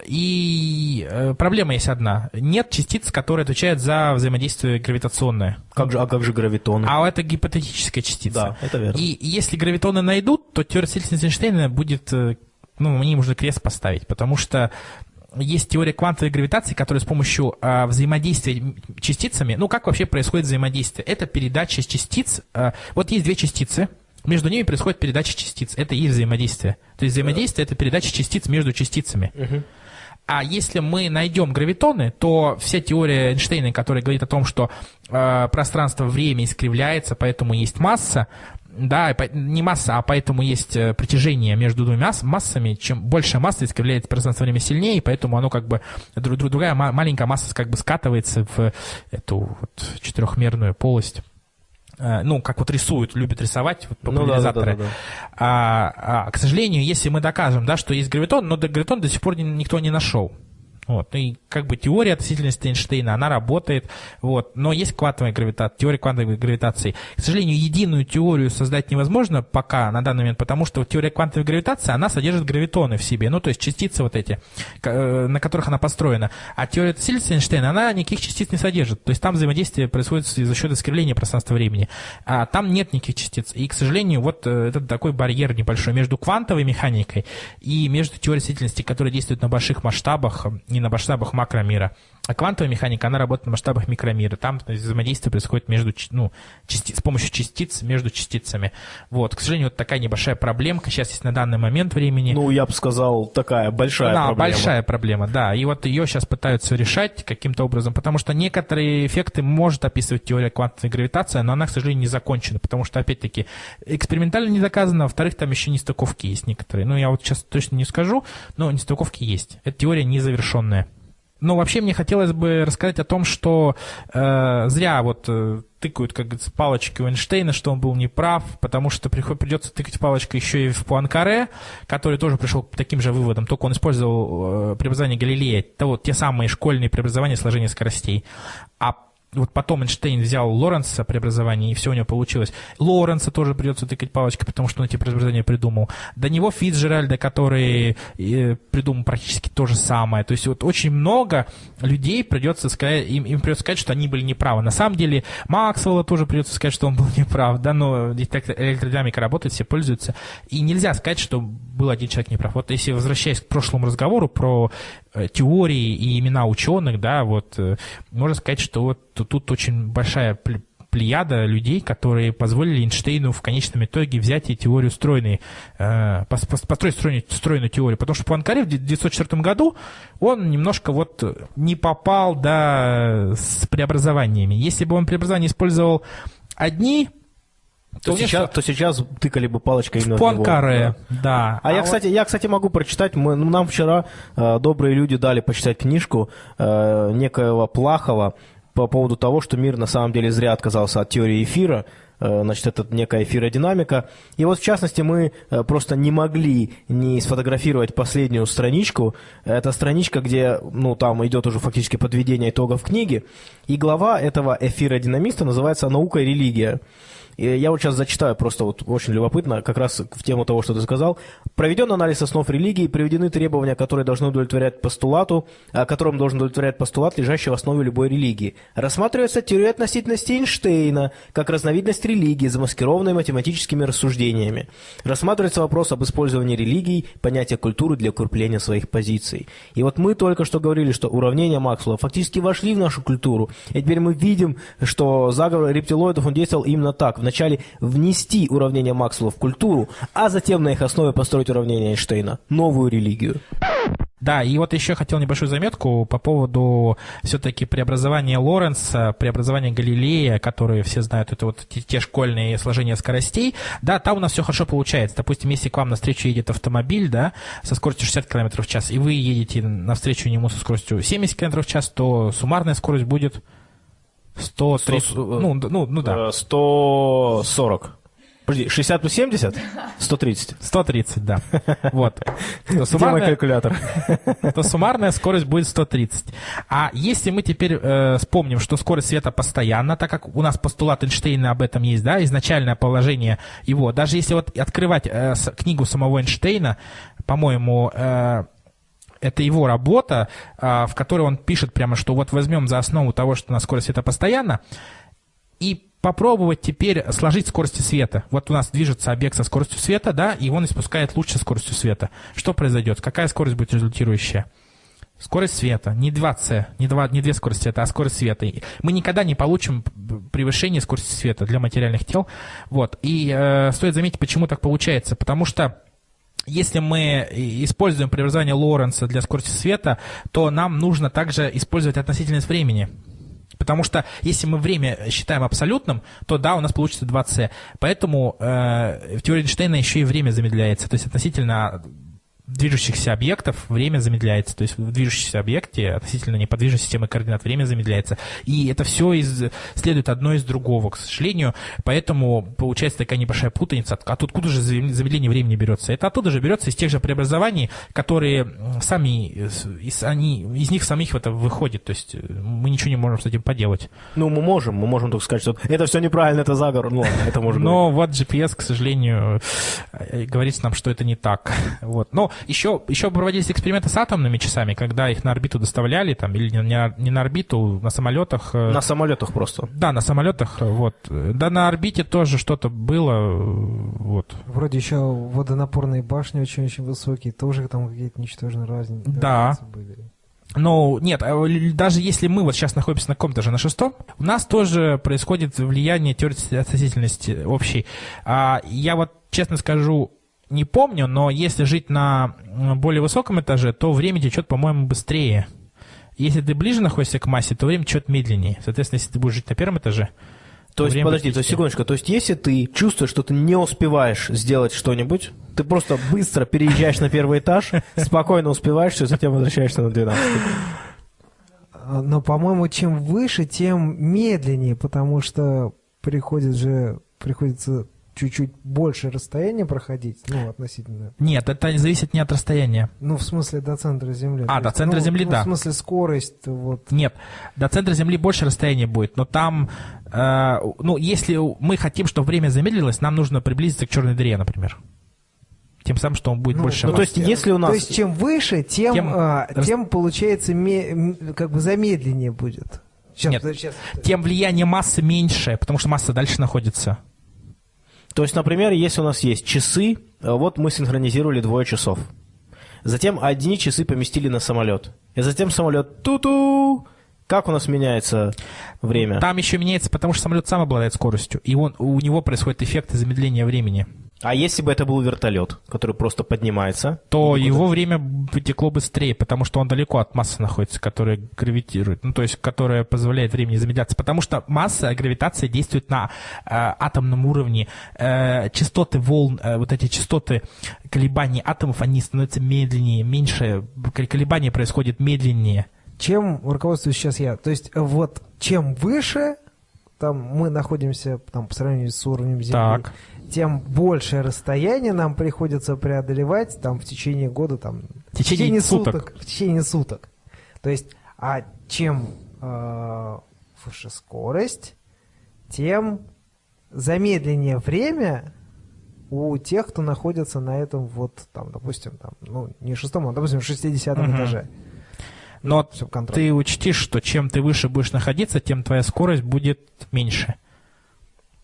И э, проблема есть одна. Нет частиц, которые отвечают за взаимодействие гравитационное. Как же, а как же гравитоны? А это гипотетическая частица. Да, это верно. И если гравитоны найдут, то теория Эйнштейна будет, э, ну, мне нужно крест поставить, потому что есть теория квантовой гравитации, которая с помощью а, взаимодействия частицами, ну, как вообще происходит взаимодействие? Это передача частиц, а, вот есть две частицы, между ними происходит передача частиц, это и взаимодействие. То есть взаимодействие — это передача частиц между частицами. А если мы найдем гравитоны, то вся теория Эйнштейна, которая говорит о том, что э, пространство-время искривляется, поэтому есть масса, да, не масса, а поэтому есть э, притяжение между двумя масс- массами. Чем больше масса искривляет пространство-время сильнее, и поэтому оно как бы дру- дру- другая ма- маленькая масса как бы скатывается в эту вот четырехмерную полость. Э, Ну, как вот рисуют, любят рисовать вот, Ну да, да, популяризаторы. да, да. А, а, к сожалению, если мы докажем, да, что есть гравитон, но гравитон до сих пор ни- никто не нашел. Вот. И как бы теория относительности Эйнштейна, она работает, вот. но есть квантовая гравитация, теория квантовой гравитации. К сожалению, единую теорию создать невозможно пока, на данный момент, потому что теория квантовой гравитации, она содержит гравитоны в себе, ну, то есть частицы вот эти, э, на которых она построена. А теория относительности Эйнштейна, она никаких частиц не содержит. То есть там взаимодействие происходит за счет искривления пространства-времени. А там нет никаких частиц. И, к сожалению, вот э, это такой барьер небольшой между квантовой механикой и между теорией относительности, которая действует на больших масштабах, не на масштабах макромира. А квантовая механика, она работает на масштабах микромира. Там взаимодействие происходит между, ну, части- с помощью частиц между частицами. Вот, к сожалению, вот такая небольшая проблемка сейчас есть на данный момент времени. Ну, я бы сказал, такая большая да, проблема. большая проблема, да. И вот ее сейчас пытаются решать каким-то образом, потому что некоторые эффекты может описывать теория квантовой гравитации, но она, к сожалению, не закончена, потому что, опять-таки, экспериментально не доказано, а во-вторых, там еще нестыковки есть некоторые. Ну, я вот сейчас точно не скажу, но нестыковки есть. Эта теория незавершенная. Ну, вообще, мне хотелось бы рассказать о том, что э, зря вот э, тыкают, как говорится, палочки у Эйнштейна, что он был неправ, потому что приход- придется тыкать палочкой еще и в Пуанкаре, который тоже пришел к таким же выводам, только он использовал э, преобразование Галилея, это вот те самые школьные преобразования сложения скоростей. А вот потом Эйнштейн взял Лоренца преобразование, и все у него получилось. Лоренца тоже придется тыкать палочкой, потому что он эти преобразования придумал. До него Фицджеральда, который придумал практически то же самое. То есть вот очень много людей придется сказать, им, им придется сказать, что они были неправы. На самом деле Максвелла тоже придется сказать, что он был неправ. Да, но так электродинамика работает, все пользуются. И нельзя сказать, что был один человек неправ. Вот если возвращаясь к прошлому разговору про теории и имена ученых, да, вот э, можно сказать, что вот тут очень большая пл- плеяда людей, которые позволили Эйнштейну в конечном итоге взять и теорию стройной, э, пос- пос- построить стройную, стройную теорию. Потому что Пуанкаре в 1904 году он немножко вот не попал, да, с преобразованиями. Если бы он преобразования использовал одни, То, сейчас, то сейчас тыкали бы палочкой именно в. Пуанкаре, Да. да. А, я, вот- кстати, я, кстати, могу прочитать. Мы, ну, нам вчера э, добрые люди дали почитать книжку э, некоего Плахова по поводу того, что мир на самом деле зря отказался от теории эфира. Э, Значит, это некая эфиродинамика. И вот, в частности, мы э, просто не могли не сфотографировать последнюю страничку. Это страничка, где, ну, там идет уже фактически подведение итогов книги. И глава этого эфиродинамиста называется «Наука и религия». Я вот сейчас зачитаю, просто вот очень любопытно, как раз в тему того, что ты сказал. Проведен анализ основ религии, приведены требования, которые должны удовлетворять постулату, а, которым должен удовлетворять постулат, лежащий в основе любой религии. Рассматривается теория относительности Эйнштейна, как разновидность религии, замаскированной математическими рассуждениями. Рассматривается вопрос об использовании религий, понятия культуры для укрепления своих позиций. И вот мы только что говорили, что уравнения Максвелла фактически вошли в нашу культуру. И теперь мы видим, что заговор рептилоидов он действовал именно так. Вначале внести уравнения Максвелла в культуру, а затем на их основе построить уравнение Эйнштейна. Новую религию. Да, и вот еще хотел небольшую заметку по поводу все-таки преобразования Лоренса, преобразования Галилея, которые все знают, это вот те, те школьные сложения скоростей. Да, там у нас все хорошо получается. Допустим, если к вам навстречу едет автомобиль, да, со скоростью 60 км в час, и вы едете навстречу нему со скоростью 70 км в час, то суммарная скорость будет 130, 100, ну, ну, ну да. 140. Подожди, 60 плюс 70? 130. 130, да. Вот. То суммарная, калькулятор. То суммарная скорость будет 130. А если мы теперь э, вспомним, что скорость света постоянна, так как у нас постулат Эйнштейна об этом есть, да, изначальное положение его, даже если вот открывать э, с, книгу самого Эйнштейна, по-моему, э, это его работа, э, в которой он пишет прямо, что вот возьмем за основу того, что у нас скорость света постоянна, и попробовать теперь сложить скорости света. Вот у нас движется объект со скоростью света, да, и он испускает луч со скоростью света. Что произойдет? Какая скорость будет результирующая? Скорость света, не 2c, не, 2, не две скорости света, а скорость света. Мы никогда не получим превышение скорости света для материальных тел. Вот. И э, стоит заметить, почему так получается. Потому что если мы используем преобразование Лоренца для скорости света, то нам нужно также использовать относительность времени. Потому что если мы время считаем абсолютным, то да, у нас получится 2c. Поэтому э, в теории Эйнштейна еще и время замедляется. То есть относительно движущихся объектов время замедляется. То есть в движущемся объекте относительно неподвижной системы координат время замедляется. И это все из, следует одно из другого, к сожалению. Поэтому получается такая небольшая путаница. А тут откуда же замедление времени берется? Это оттуда же берется из тех же преобразований, которые сами, из, они, из них самих это выходит. То есть мы ничего не можем с этим поделать. Ну, мы можем. Мы можем только сказать, что это все неправильно, это заговор. Ну, это можно Но вот GPS, к сожалению, говорит нам, что это не так. Вот. Но еще, еще проводились эксперименты с атомными часами, когда их на орбиту доставляли, там, или не, не на орбиту, на самолетах. Э, на самолетах просто. Да, на самолетах, вот. Да, на орбите тоже что-то было, вот. Вроде еще водонапорные башни очень-очень высокие, тоже там какие-то ничтожные разницы да. были. Но нет, а даже если мы вот сейчас находимся на каком-то же на шестом, у нас тоже происходит влияние теории относительности общей. А я вот честно скажу, не помню, но если жить на более высоком этаже, то время течет, по-моему, быстрее. Если ты ближе находишься к массе, то время течет медленнее. Соответственно, если ты будешь жить на первом этаже, то есть, подожди, то есть, секундочку, то есть, если ты чувствуешь, что ты не успеваешь сделать что-нибудь, ты просто быстро переезжаешь на первый этаж, спокойно успеваешь, все, затем возвращаешься на 12. Но, по-моему, чем выше, тем медленнее, потому что приходит же, приходится чуть-чуть больше расстояния проходить, ну, относительно... Нет, это зависит не от расстояния. Ну, в смысле, до центра Земли. А, до есть, центра ну, Земли, ну, да. в смысле, скорость, вот... Нет, до центра Земли больше расстояния будет, но там, э, ну, если мы хотим, чтобы время замедлилось, нам нужно приблизиться к черной дыре, например. Тем самым, что он будет ну, больше... Ну, то есть, если у нас... То есть, чем выше, тем, тем, а, тем получается, ме, как бы замедленнее будет. Сейчас, Нет, сейчас. тем влияние массы меньше, потому что масса дальше находится. То есть, например, если у нас есть часы, э, вот мы синхронизировали двое часов. Затем одни часы поместили на самолет. И затем самолет ту-ту. Как у нас меняется время? Там еще меняется, потому что самолет сам обладает скоростью, и он, у него происходит эффект замедления времени. А если бы это был вертолет, который просто поднимается? То его время потекло быстрее, потому что он далеко от массы находится, которая гравитирует, ну то есть которая позволяет времени замедляться. Потому что масса, гравитация действует на э, атомном уровне. Э, частоты волн, э, вот эти частоты колебаний атомов, они становятся медленнее, меньше, колебания происходят медленнее. Чем руководствуюсь сейчас я? То есть вот чем выше там мы находимся там, по сравнению с уровнем Земли, так тем большее расстояние нам приходится преодолевать там в течение года, там, в течение, в течение суток. суток. В течение суток. То есть, а чем э, выше скорость, тем замедленнее время у тех, кто находится на этом вот, там, допустим, там, ну, не шестом, а, допустим, шестидесятом угу. этаже. Но ты учтишь, что чем ты выше будешь находиться, тем твоя скорость будет меньше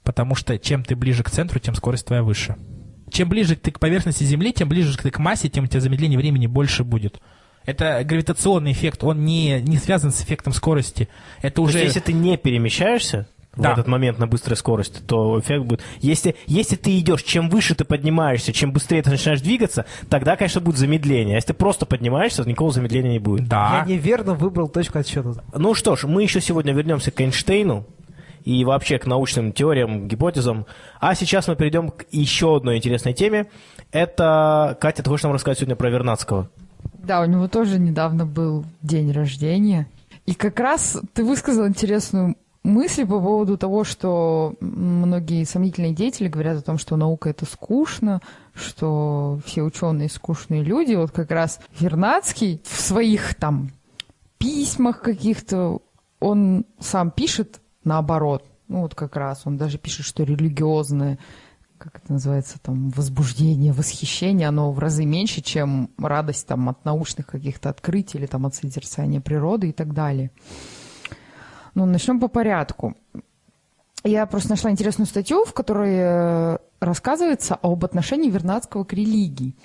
потому что чем ты ближе к центру, тем скорость твоя выше. Чем ближе ты к поверхности Земли, тем ближе ты к массе, тем у тебя замедление времени больше будет. Это гравитационный эффект, он не, не связан с эффектом скорости. Это уже... есть, если ты не перемещаешься, в этот момент на быстрой скорости, то эффект будет... Если, если ты идешь, чем выше ты поднимаешься, чем быстрее ты начинаешь двигаться, тогда, конечно, будет замедление. А если ты просто поднимаешься, то никакого замедления не будет. Да. Я неверно выбрал точку отсчета. Ну что ж, мы еще сегодня вернемся к Эйнштейну и вообще к научным теориям, гипотезам. А сейчас мы перейдем к еще одной интересной теме. Это, Катя, ты хочешь нам рассказать сегодня про Вернадского? Да, у него тоже недавно был день рождения. И как раз ты высказал интересную мысли по поводу того, что многие сомнительные деятели говорят о том, что наука это скучно, что все ученые скучные люди. Вот как раз Вернадский в своих там письмах каких-то, он сам пишет наоборот. Ну вот как раз он даже пишет, что религиозное как это называется, там, возбуждение, восхищение, оно в разы меньше, чем радость там, от научных каких-то открытий или там, от созерцания природы и так далее. Ну, начнем по порядку. Я просто нашла интересную статью, в которой э, рассказывается об отношении Вернадского к религии.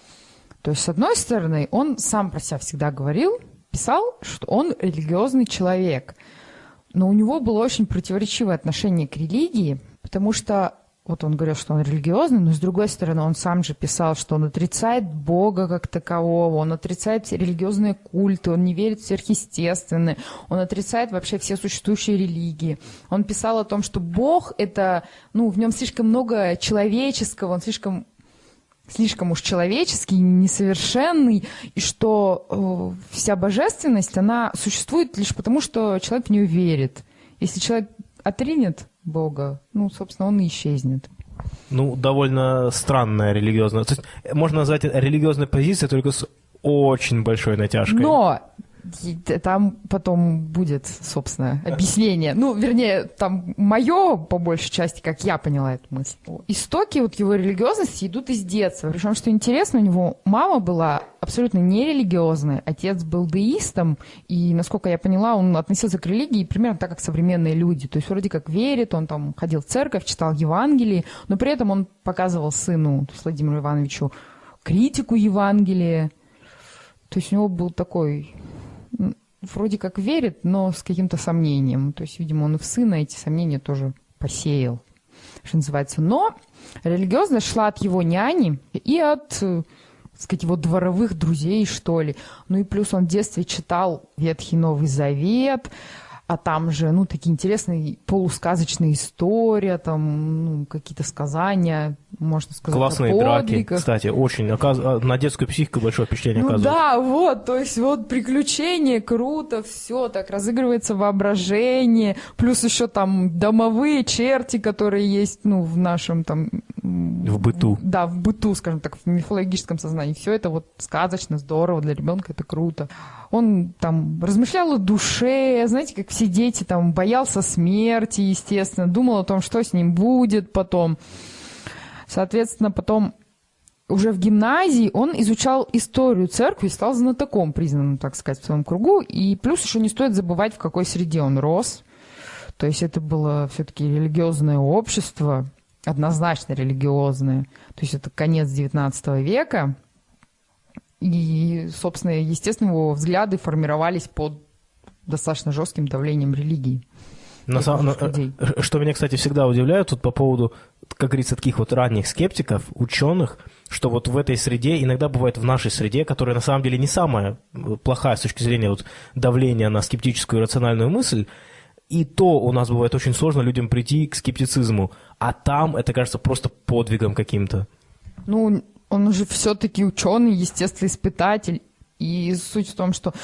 То есть, с одной стороны, он сам про себя всегда говорил, писал, что он религиозный человек. Но у него было очень противоречивое отношение к религии, потому что вот он говорил, что он религиозный, но с другой стороны, он сам же писал, что он отрицает Бога как такового, он отрицает все религиозные культы, он не верит в сверхъестественное, он отрицает вообще все существующие религии. Он писал о том, что Бог это, ну, в нем слишком много человеческого, он слишком слишком уж человеческий, несовершенный, и что э, вся божественность, она существует лишь потому, что человек в нее верит. Если человек отринет Бога, ну, собственно, он и исчезнет. Ну, довольно странная религиозная... То есть, можно назвать это религиозной позицией только с очень большой натяжкой. Но там потом будет, собственно, объяснение. Ну, вернее, там мое, по большей части, как я поняла эту мысль. Истоки вот его религиозности идут из детства. Причем, что интересно, у него мама была абсолютно нерелигиозной, отец был деистом, и, насколько я поняла, он относился к религии примерно так, как современные люди. То есть вроде как верит, он там ходил в церковь, читал Евангелие, но при этом он показывал сыну, то есть Владимиру Ивановичу, критику Евангелия. То есть у него был такой вроде как верит, но с каким-то сомнением. То есть, видимо, он и в сына эти сомнения тоже посеял, что называется. Но религиозность шла от его няни и от так сказать, его дворовых друзей, что ли. Ну и плюс он в детстве читал Ветхий Новый Завет, а там же, ну, такие интересные полусказочные истории, там, ну, какие-то сказания, можно сказать, Классные драки, кстати, очень, оказ... А, на детскую психику большое впечатление ну, оказывает. да, вот, то есть вот приключения, круто, все, так разыгрывается воображение, плюс еще там домовые черти, которые есть, ну, в нашем там... В быту. Да, в быту, скажем так, в мифологическом сознании. Все это вот сказочно, здорово, для ребенка это круто. Он там размышлял о душе, знаете, как все дети, там, боялся смерти, естественно, думал о том, что с ним будет потом. Соответственно, потом уже в гимназии он изучал историю церкви, стал знатоком, признанным, так сказать, в своем кругу. И плюс еще не стоит забывать, в какой среде он рос. То есть это было все-таки религиозное общество, однозначно религиозное. То есть это конец XIX века. И, собственно, естественно, его взгляды формировались под достаточно жестким давлением религии. На самом, что меня, кстати, всегда удивляет тут по поводу, как говорится, таких вот ранних скептиков, ученых, что вот в этой среде, иногда бывает в нашей среде, которая на самом деле не самая плохая с точки зрения вот давления на скептическую и рациональную мысль, и то у нас бывает очень сложно людям прийти к скептицизму, а там это кажется просто подвигом каким-то. Ну, он уже все-таки ученый, естественно, испытатель. И суть в том, что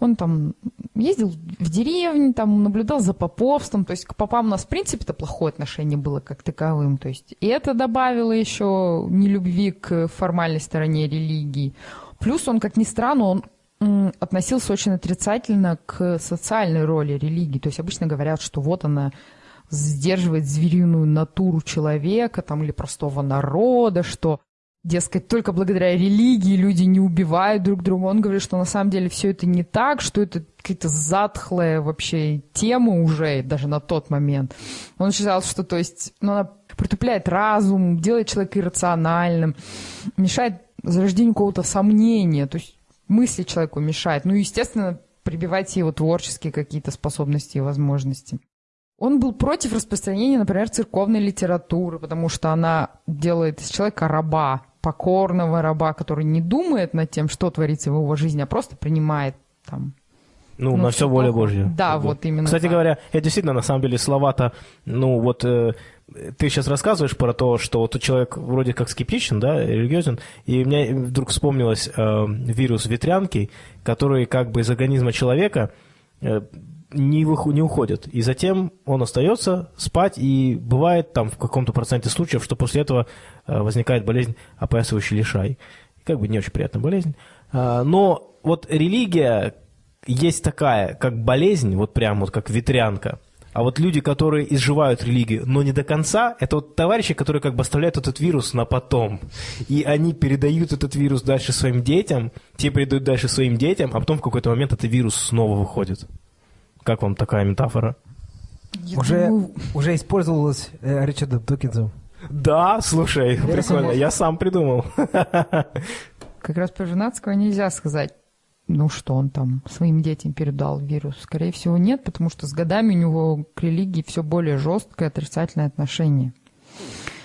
он там ездил в деревне, там наблюдал за поповством. То есть к попам у нас, в принципе-то, плохое отношение было как таковым. То есть и это добавило еще нелюбви к формальной стороне религии. Плюс он, как ни странно, он относился очень отрицательно к социальной роли религии. То есть обычно говорят, что вот она сдерживает звериную натуру человека там, или простого народа, что дескать, только благодаря религии люди не убивают друг друга. Он говорит, что на самом деле все это не так, что это какие-то затхлые вообще темы уже, даже на тот момент. Он считал, что, то есть, ну, она притупляет разум, делает человека иррациональным, мешает зарождению какого-то сомнения, то есть мысли человеку мешает. Ну, естественно, прибивать его творческие какие-то способности и возможности. Он был против распространения, например, церковной литературы, потому что она делает из человека раба, покорного раба, который не думает над тем, что творится в его жизни, а просто принимает там Ну, Ну, на все воля. Божья. Да, вот именно Кстати так. говоря, это действительно, на самом деле, слова-то, ну, вот э, ты сейчас рассказываешь про то, что вот человек вроде как скептичен, да, религиозен, и мне вдруг вспомнилось э, вирус ветрянки, который как бы из организма человека э, не, выху- не уходит. И затем он остается спать, и бывает там в каком-то проценте случаев, что после этого э, возникает болезнь опоясывающий лишай. Как бы не очень приятная болезнь. А, Но вот религия есть такая, как болезнь, вот прям вот как ветрянка. А вот люди, которые изживают религию, но не до конца, это вот товарищи, которые как бы оставляют этот вирус на потом. И они передают этот вирус дальше своим детям, те передают дальше своим детям, а потом в какой-то момент этот вирус снова выходит. Как вам такая метафора? Я Уже, думаю, уже использовалось э, Ричардом Докинзом. Да, слушай, прикольно, я сам придумал. как раз про Женатского нельзя сказать, ну что он там своим детям передал вирус. Скорее всего, нет, потому что с годами у него к религии все более жесткое отрицательное отношение.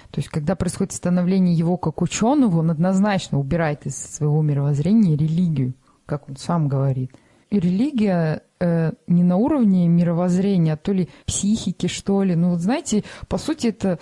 То есть, когда происходит становление его как ученого, он однозначно убирает из своего мировоззрения религию, как он сам говорит. И религия э, не на уровне мировоззрения, а то ли психики, что ли. Ну, вот знаете, по сути, это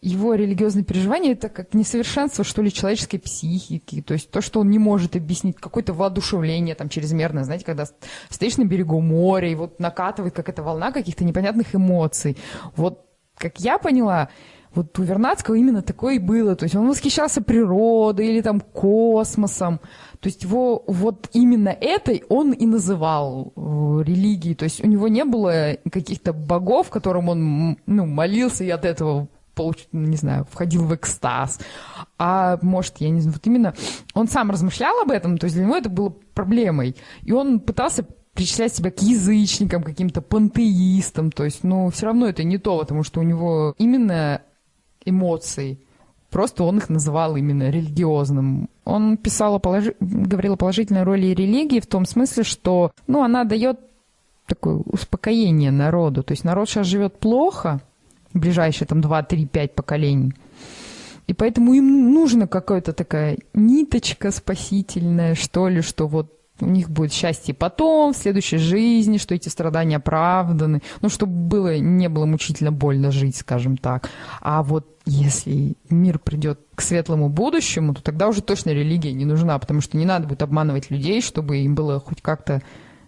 его религиозные переживания это как несовершенство, что ли, человеческой психики. То есть то, что он не может объяснить, какое-то воодушевление там чрезмерное, знаете, когда стоишь на берегу моря, и вот накатывает какая-то волна каких-то непонятных эмоций. Вот, как я поняла, вот у Вернадского именно такое и было. То есть он восхищался природой или там космосом. То есть его вот именно этой он и называл э, религией. То есть у него не было каких-то богов, которым он ну, молился и от этого получ- не знаю, входил в экстаз. А может, я не знаю, вот именно он сам размышлял об этом, то есть для него это было проблемой. И он пытался причислять себя к язычникам, каким-то пантеистам, то есть, ну, все равно это не то, потому что у него именно эмоции, просто он их называл именно религиозным. Он писал о положи- говорил о положительной роли религии в том смысле, что, ну, она дает такое успокоение народу. То есть народ сейчас живет плохо, ближайшие там 2, 3, 5 поколений. И поэтому им нужна какая-то такая ниточка спасительная, что ли, что вот у них будет счастье потом, в следующей жизни, что эти страдания оправданы, ну, чтобы было, не было мучительно больно жить, скажем так. А вот если мир придет к светлому будущему, то тогда уже точно религия не нужна, потому что не надо будет обманывать людей, чтобы им было хоть как-то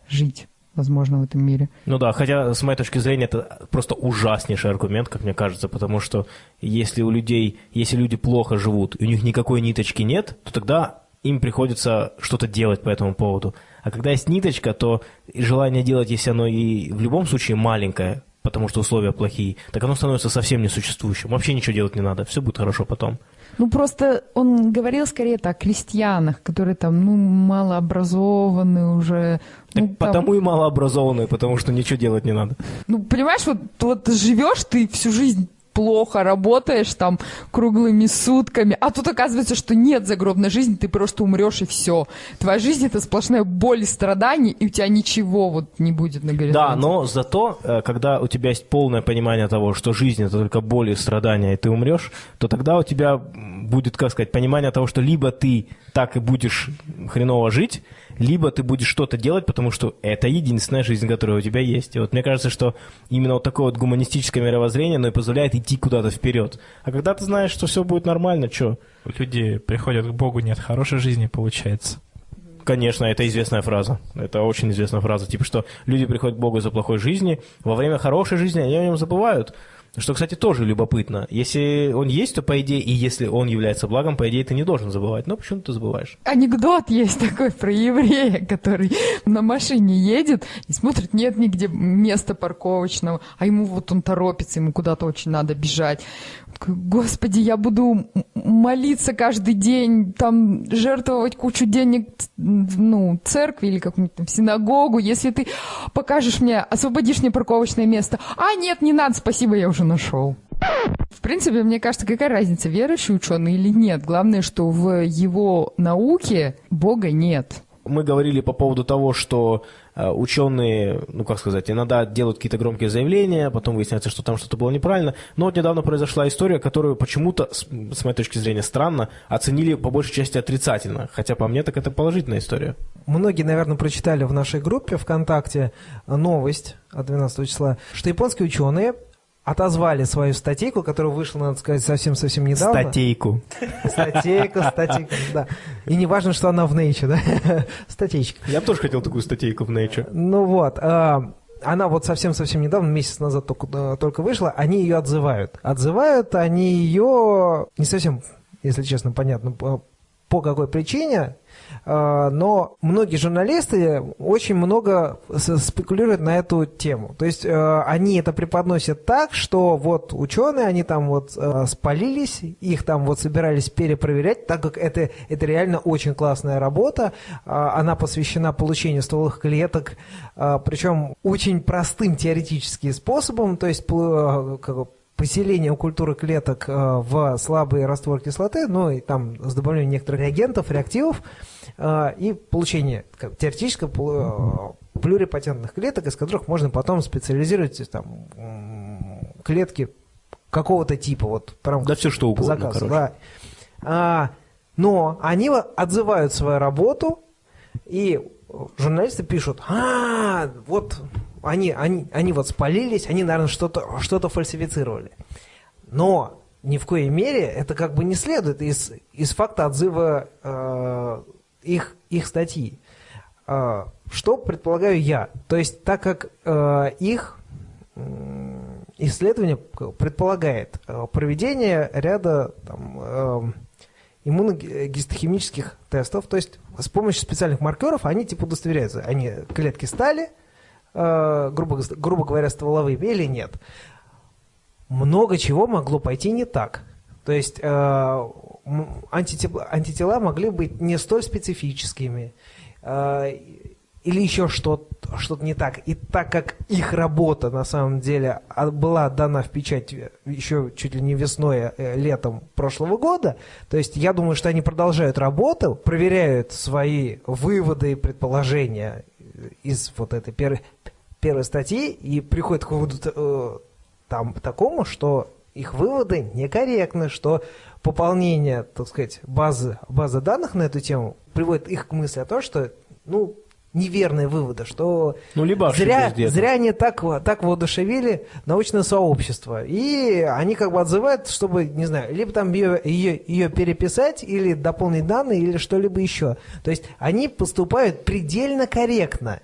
жить, возможно, в этом мире. Ну да, хотя с моей точки зрения это просто ужаснейший аргумент, как мне кажется, потому что если у людей, если люди плохо живут, и у них никакой ниточки нет, то тогда им приходится что-то делать по этому поводу. А когда есть ниточка, то желание делать, если оно и в любом случае маленькое, потому что условия плохие, так оно становится совсем несуществующим. Вообще ничего делать не надо, все будет хорошо потом. Ну, просто он говорил скорее так, о крестьянах, которые там, ну, малообразованы уже. Так ну, там- потому и малообразованные, потому что ничего делать не надо. Ну, понимаешь, вот, вот живешь ты всю жизнь плохо работаешь там круглыми сутками, а тут оказывается, что нет загробной жизни, ты просто умрешь и все. Твоя жизнь это сплошная боль и страдания, и у тебя ничего вот не будет на горизонте. Да, но зато, э, когда у тебя есть полное понимание того, что жизнь это только боль и страдания, и ты умрешь, то тогда у тебя будет, как сказать, понимание того, что либо ты так и будешь хреново жить, либо ты будешь что-то делать, потому что это единственная жизнь, которая у тебя есть. И вот мне кажется, что именно вот такое вот гуманистическое мировоззрение, оно и позволяет идти куда-то вперед. А когда ты знаешь, что все будет нормально, что? Люди приходят к Богу, нет хорошей жизни, получается. Конечно, это известная фраза. Это очень известная фраза. Типа, что люди приходят к Богу из-за плохой жизни, во время хорошей жизни они о нем забывают. Что, кстати, тоже любопытно. Если он есть, то, по идее, и если он является благом, по идее, ты не должен забывать. Но почему ты забываешь? Анекдот есть такой про еврея, который на машине едет и смотрит, нет нигде места парковочного, а ему вот он торопится, ему куда-то очень надо бежать. Господи, я буду молиться каждый день, там жертвовать кучу денег, ну, церкви или какую-нибудь там синагогу, если ты покажешь мне, освободишь мне парковочное место. А, нет, не надо, спасибо, я уже нашел. В принципе, мне кажется, какая разница, верующий ученый или нет. Главное, что в его науке Бога нет. Мы говорили по поводу того, что ученые, ну как сказать, иногда делают какие-то громкие заявления, потом выясняется, что там что-то было неправильно. Но вот недавно произошла история, которую почему-то, с моей точки зрения, странно оценили по большей части отрицательно. Хотя по мне так это положительная история. Многие, наверное, прочитали в нашей группе ВКонтакте новость от 12 числа, что японские ученые отозвали свою статейку, которая вышла, надо сказать, совсем-совсем недавно. Статейку. Статейку, статейку, да. И не важно, что она в Nature, да? Статейка. Я бы тоже хотел такую статейку в Nature. Ну вот, а, она вот совсем-совсем недавно, месяц назад только, только вышла, они ее отзывают. Отзывают они ее не совсем, если честно, понятно, по какой причине, но многие журналисты очень много спекулируют на эту тему. То есть э, они это преподносят так, что вот ученые, они там вот э, спалились, их там вот собирались перепроверять, так как это, это реально очень классная работа. А, она посвящена получению стволовых клеток, а, причем очень простым теоретическим способом, то есть поселение культуры клеток в слабый раствор кислоты, ну и там с добавлением некоторых реагентов, реактивов, а, и получение как, теоретически плюрипатентных клеток, из которых можно потом специализировать там, клетки какого-то типа, вот прям да все что угодно, заказу, короче. да. А, но они отзывают свою работу, и журналисты пишут, а, вот они, они, они вот спалились, они, наверное, что-то что фальсифицировали. Но ни в коей мере это как бы не следует из, из факта отзыва э, их, их статьи. А, что предполагаю я? То есть, так как э, их исследование предполагает э, проведение ряда там, э, иммуногистохимических тестов, то есть с помощью специальных маркеров они типа удостоверяются, они клетки стали, грубо, грубо говоря, стволовыми или нет. Много чего могло пойти не так. То есть антитела, могли быть не столь специфическими э, или еще что-то что не так. И так как их работа на самом деле а, была дана в печать еще чуть ли не весной, э, летом прошлого года, то есть я думаю, что они продолжают работу, проверяют свои выводы и предположения из вот этой первой, первой статьи и приходят к выводу э, там такому, что их выводы некорректны, что пополнение, так сказать, базы, базы данных на эту тему приводит их к мысли о том, что, ну, неверные выводы, что ну, либо зря, зря они так, так воодушевили научное сообщество. И они как бы отзывают, чтобы, не знаю, либо там ее, ее, ее переписать, или дополнить данные, или что-либо еще. То есть они поступают предельно корректно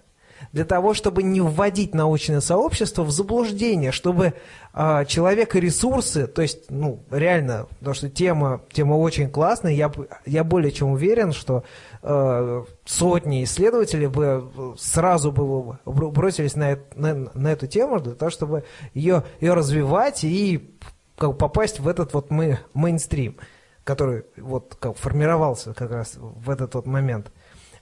для того, чтобы не вводить научное сообщество в заблуждение, чтобы э, человек и ресурсы, то есть, ну, реально, потому что тема, тема очень классная, я, я более чем уверен, что э, сотни исследователей бы сразу бы бросились на, на, на эту тему для того, чтобы ее, ее развивать и как, попасть в этот вот мы, мейнстрим, который вот как формировался как раз в этот вот момент.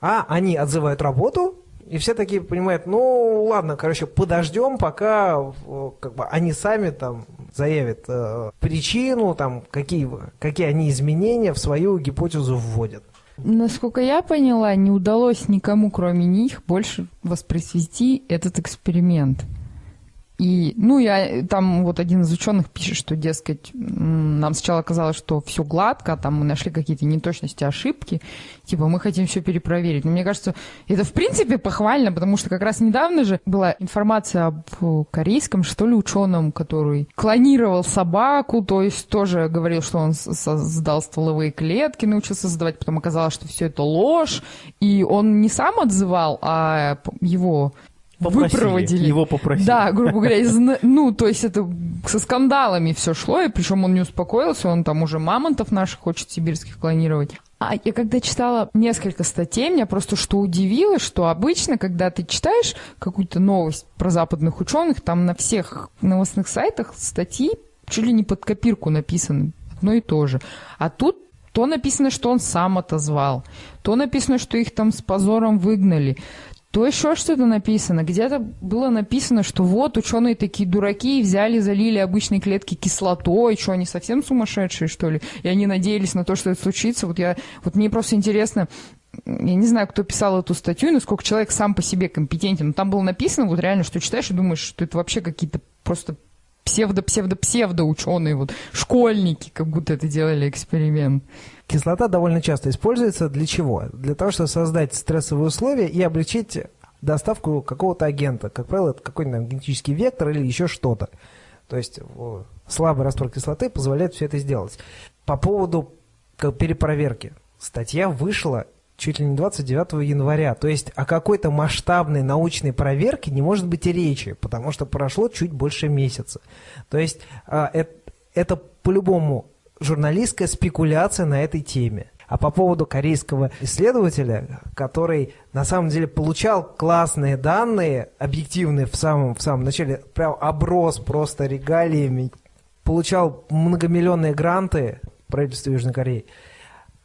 А они отзывают работу, и все такие понимают, ну ладно, короче, подождем, пока как бы, они сами там заявят э, причину, там, какие, какие они изменения в свою гипотезу вводят. Насколько я поняла, не удалось никому, кроме них, больше воспроизвести этот эксперимент. И, ну, я, там вот один из ученых пишет, что, дескать, нам сначала казалось, что все гладко, а там мы нашли какие-то неточности, ошибки, типа мы хотим все перепроверить. Но мне кажется, это в принципе похвально, потому что как раз недавно же была информация об корейском, что ли, ученом, который клонировал собаку, то есть тоже говорил, что он создал стволовые клетки, научился создавать, потом оказалось, что все это ложь, и он не сам отзывал, а его Попросили, выпроводили. Его попросили. Да, грубо говоря, из, ну, то есть это со скандалами все шло, и причем он не успокоился, он там уже мамонтов наших хочет сибирских клонировать. А я когда читала несколько статей, меня просто что удивило, что обычно, когда ты читаешь какую-то новость про западных ученых, там на всех новостных сайтах статьи чуть ли не под копирку написаны, одно и то же. А тут то написано, что он сам отозвал, то написано, что их там с позором выгнали, то еще что-то написано. Где-то было написано, что вот ученые такие дураки взяли, залили обычные клетки кислотой, что они совсем сумасшедшие, что ли? И они надеялись на то, что это случится. Вот я, вот мне просто интересно, я не знаю, кто писал эту статью, насколько человек сам по себе компетентен. Но там было написано вот реально, что читаешь и думаешь, что это вообще какие-то просто псевдо-псевдо-псевдо ученые, вот школьники, как будто это делали эксперимент. Кислота довольно часто используется для чего? Для того, чтобы создать стрессовые условия и облегчить доставку какого-то агента. Как правило, это какой-нибудь генетический вектор или еще что-то. То есть слабый раствор кислоты позволяет все это сделать. По поводу перепроверки. Статья вышла чуть ли не 29 января. То есть о какой-то масштабной научной проверке не может быть и речи, потому что прошло чуть больше месяца. То есть а, это, это по-любому журналистская спекуляция на этой теме. А по поводу корейского исследователя, который на самом деле получал классные данные, объективные в самом, в самом начале, прям оброс просто регалиями, получал многомиллионные гранты правительства Южной Кореи,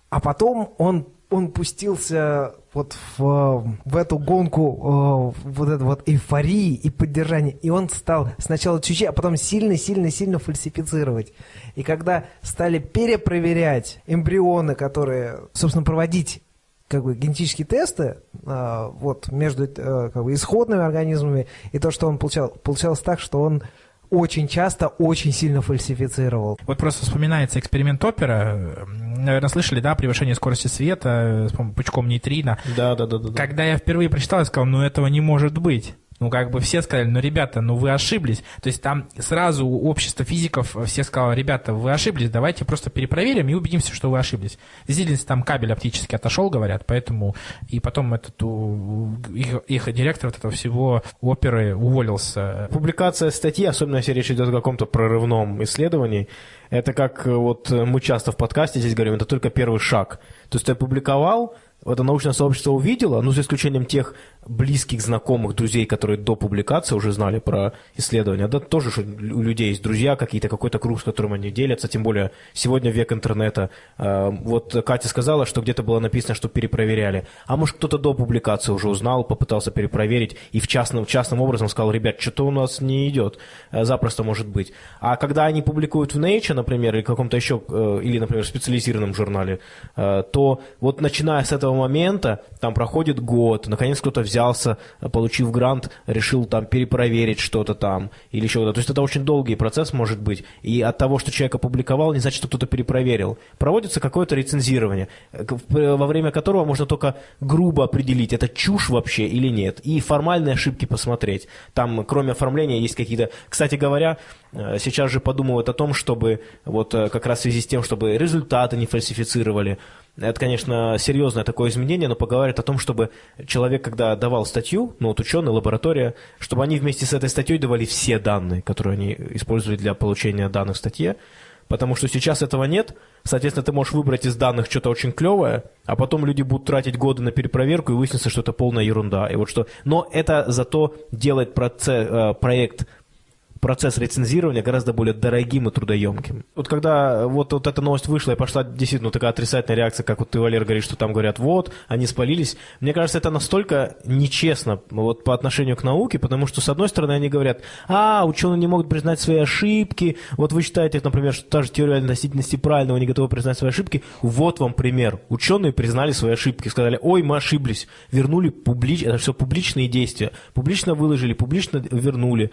а потом он он пустился вот в, в эту гонку э, вот этой вот эйфории и поддержания, и он стал сначала чуть-чуть, а потом сильно-сильно-сильно фальсифицировать. И когда стали перепроверять эмбрионы, которые, собственно, проводить как бы генетические тесты э, вот между э, как бы исходными организмами и то, что он получал, получалось так, что он очень часто очень сильно фальсифицировал. Вот просто вспоминается эксперимент опера. Наверное, слышали, да, превышение скорости света с пучком нейтрино. Да, да, да, да. Когда я впервые прочитал, я сказал, ну этого не может быть. Ну, как бы все сказали, ну, ребята, ну вы ошиблись. То есть там сразу общество физиков все сказало, ребята, вы ошиблись, давайте просто перепроверим и убедимся, что вы ошиблись. Действительно, там кабель оптически отошел, говорят, поэтому и потом этот их, их директор вот этого всего оперы уволился. Публикация статьи, особенно если речь идет о каком-то прорывном исследовании, это как вот мы часто в подкасте здесь говорим, это только первый шаг. То есть ты опубликовал, это научное сообщество увидело, ну, за исключением тех близких, знакомых, друзей, которые до публикации уже знали про исследования, да, тоже у людей есть друзья какие-то, какой-то круг, с которым они делятся, тем более сегодня век интернета. А, вот Катя сказала, что где-то было написано, что перепроверяли. А может, кто-то до публикации уже узнал, попытался перепроверить и в частном, частным образом сказал, ребят, что-то у нас не идет. А, запросто может быть. А когда они публикуют в Nature, например, или каком-то еще, э, или, например, специализированном журнале, э, то вот начиная с этого этого момента, там проходит год, наконец кто-то взялся, получив грант, решил там перепроверить что-то там или еще что-то. То есть это очень долгий процесс может быть. И от того, что человек опубликовал, не значит, что кто-то перепроверил. Проводится какое-то рецензирование, во время которого можно только грубо определить, это чушь вообще или нет, и формальные ошибки посмотреть. Там, кроме оформления, есть какие-то... Кстати говоря, э, сейчас же подумывают о том, чтобы вот э, как раз в связи с тем, чтобы результаты не фальсифицировали, это, конечно, серьезное такое изменение, но поговорит о том, чтобы человек, когда давал статью, ну вот ученый, лаборатория, чтобы они вместе с этой статьей давали все данные, которые они используют для получения данных в статье, потому что сейчас этого нет, соответственно, ты можешь выбрать из данных что-то очень клевое, а потом люди будут тратить годы на перепроверку и выяснится, что это полная ерунда. И вот что... Но это зато делает процесс, э, проект процесс рецензирования гораздо более дорогим и трудоемким. Вот когда вот, вот эта новость вышла и пошла действительно такая отрицательная реакция, как вот ты, Валер, говоришь, что там говорят, вот, они спалились. Мне кажется, это настолько нечестно вот по отношению к науке, потому что, с одной стороны, они говорят, а, ученые не могут признать свои ошибки, вот вы считаете, например, что та же теория относительности правильного не готовы признать свои ошибки, вот вам пример. Ученые признали свои ошибки, сказали, ой, мы ошиблись, вернули публично, это все публичные действия, публично выложили, публично вернули.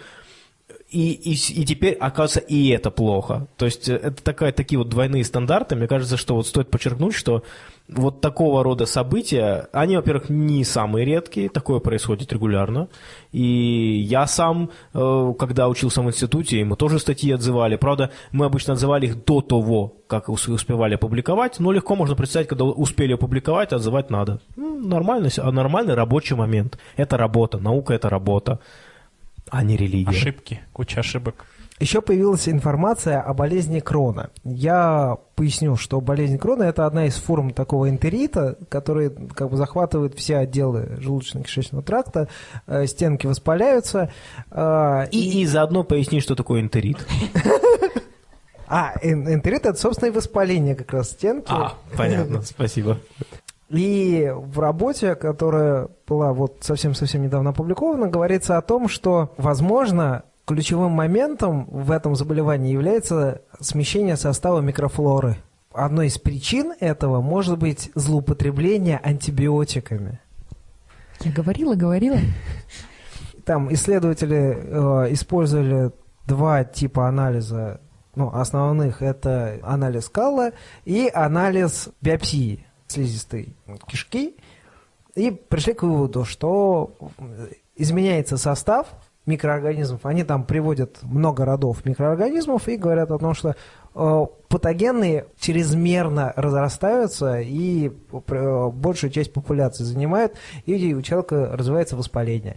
И, и, и теперь, оказывается, и это плохо. То есть э, это такая, такие вот двойные стандарты. Мне кажется, что вот стоит подчеркнуть, что вот такого рода события, они, во-первых, не самые редкие, такое происходит регулярно. И я сам, э, когда учился в институте, мы тоже статьи отзывали. Правда, мы обычно отзывали их до того, как успевали опубликовать, но легко можно представить, когда успели опубликовать, отзывать надо. Ну, нормальный, нормальный рабочий момент. Это работа, наука – это работа а не религия. Ошибки, куча ошибок. Еще появилась информация о болезни Крона. Я поясню, что болезнь Крона – это одна из форм такого энтерита, который как бы захватывает все отделы желудочно-кишечного тракта, э, стенки воспаляются. Э, и, и заодно поясни, что такое энтерит. А, энтерит – это, собственно, и воспаление как раз стенки. А, понятно, спасибо. И в работе, которая была вот совсем-совсем недавно опубликована, говорится о том, что, возможно, ключевым моментом в этом заболевании является смещение состава микрофлоры одной из причин этого может быть злоупотребление антибиотиками. Я говорила, говорила. Там исследователи э, использовали два типа анализа ну, основных. Это анализ калла и анализ биопсии слизистой кишки. И пришли к выводу, что изменяется состав микроорганизмов. Они там приводят много родов микроорганизмов и говорят о том, что э, патогенные чрезмерно разрастаются и э, большую часть популяции занимают, и у человека развивается воспаление.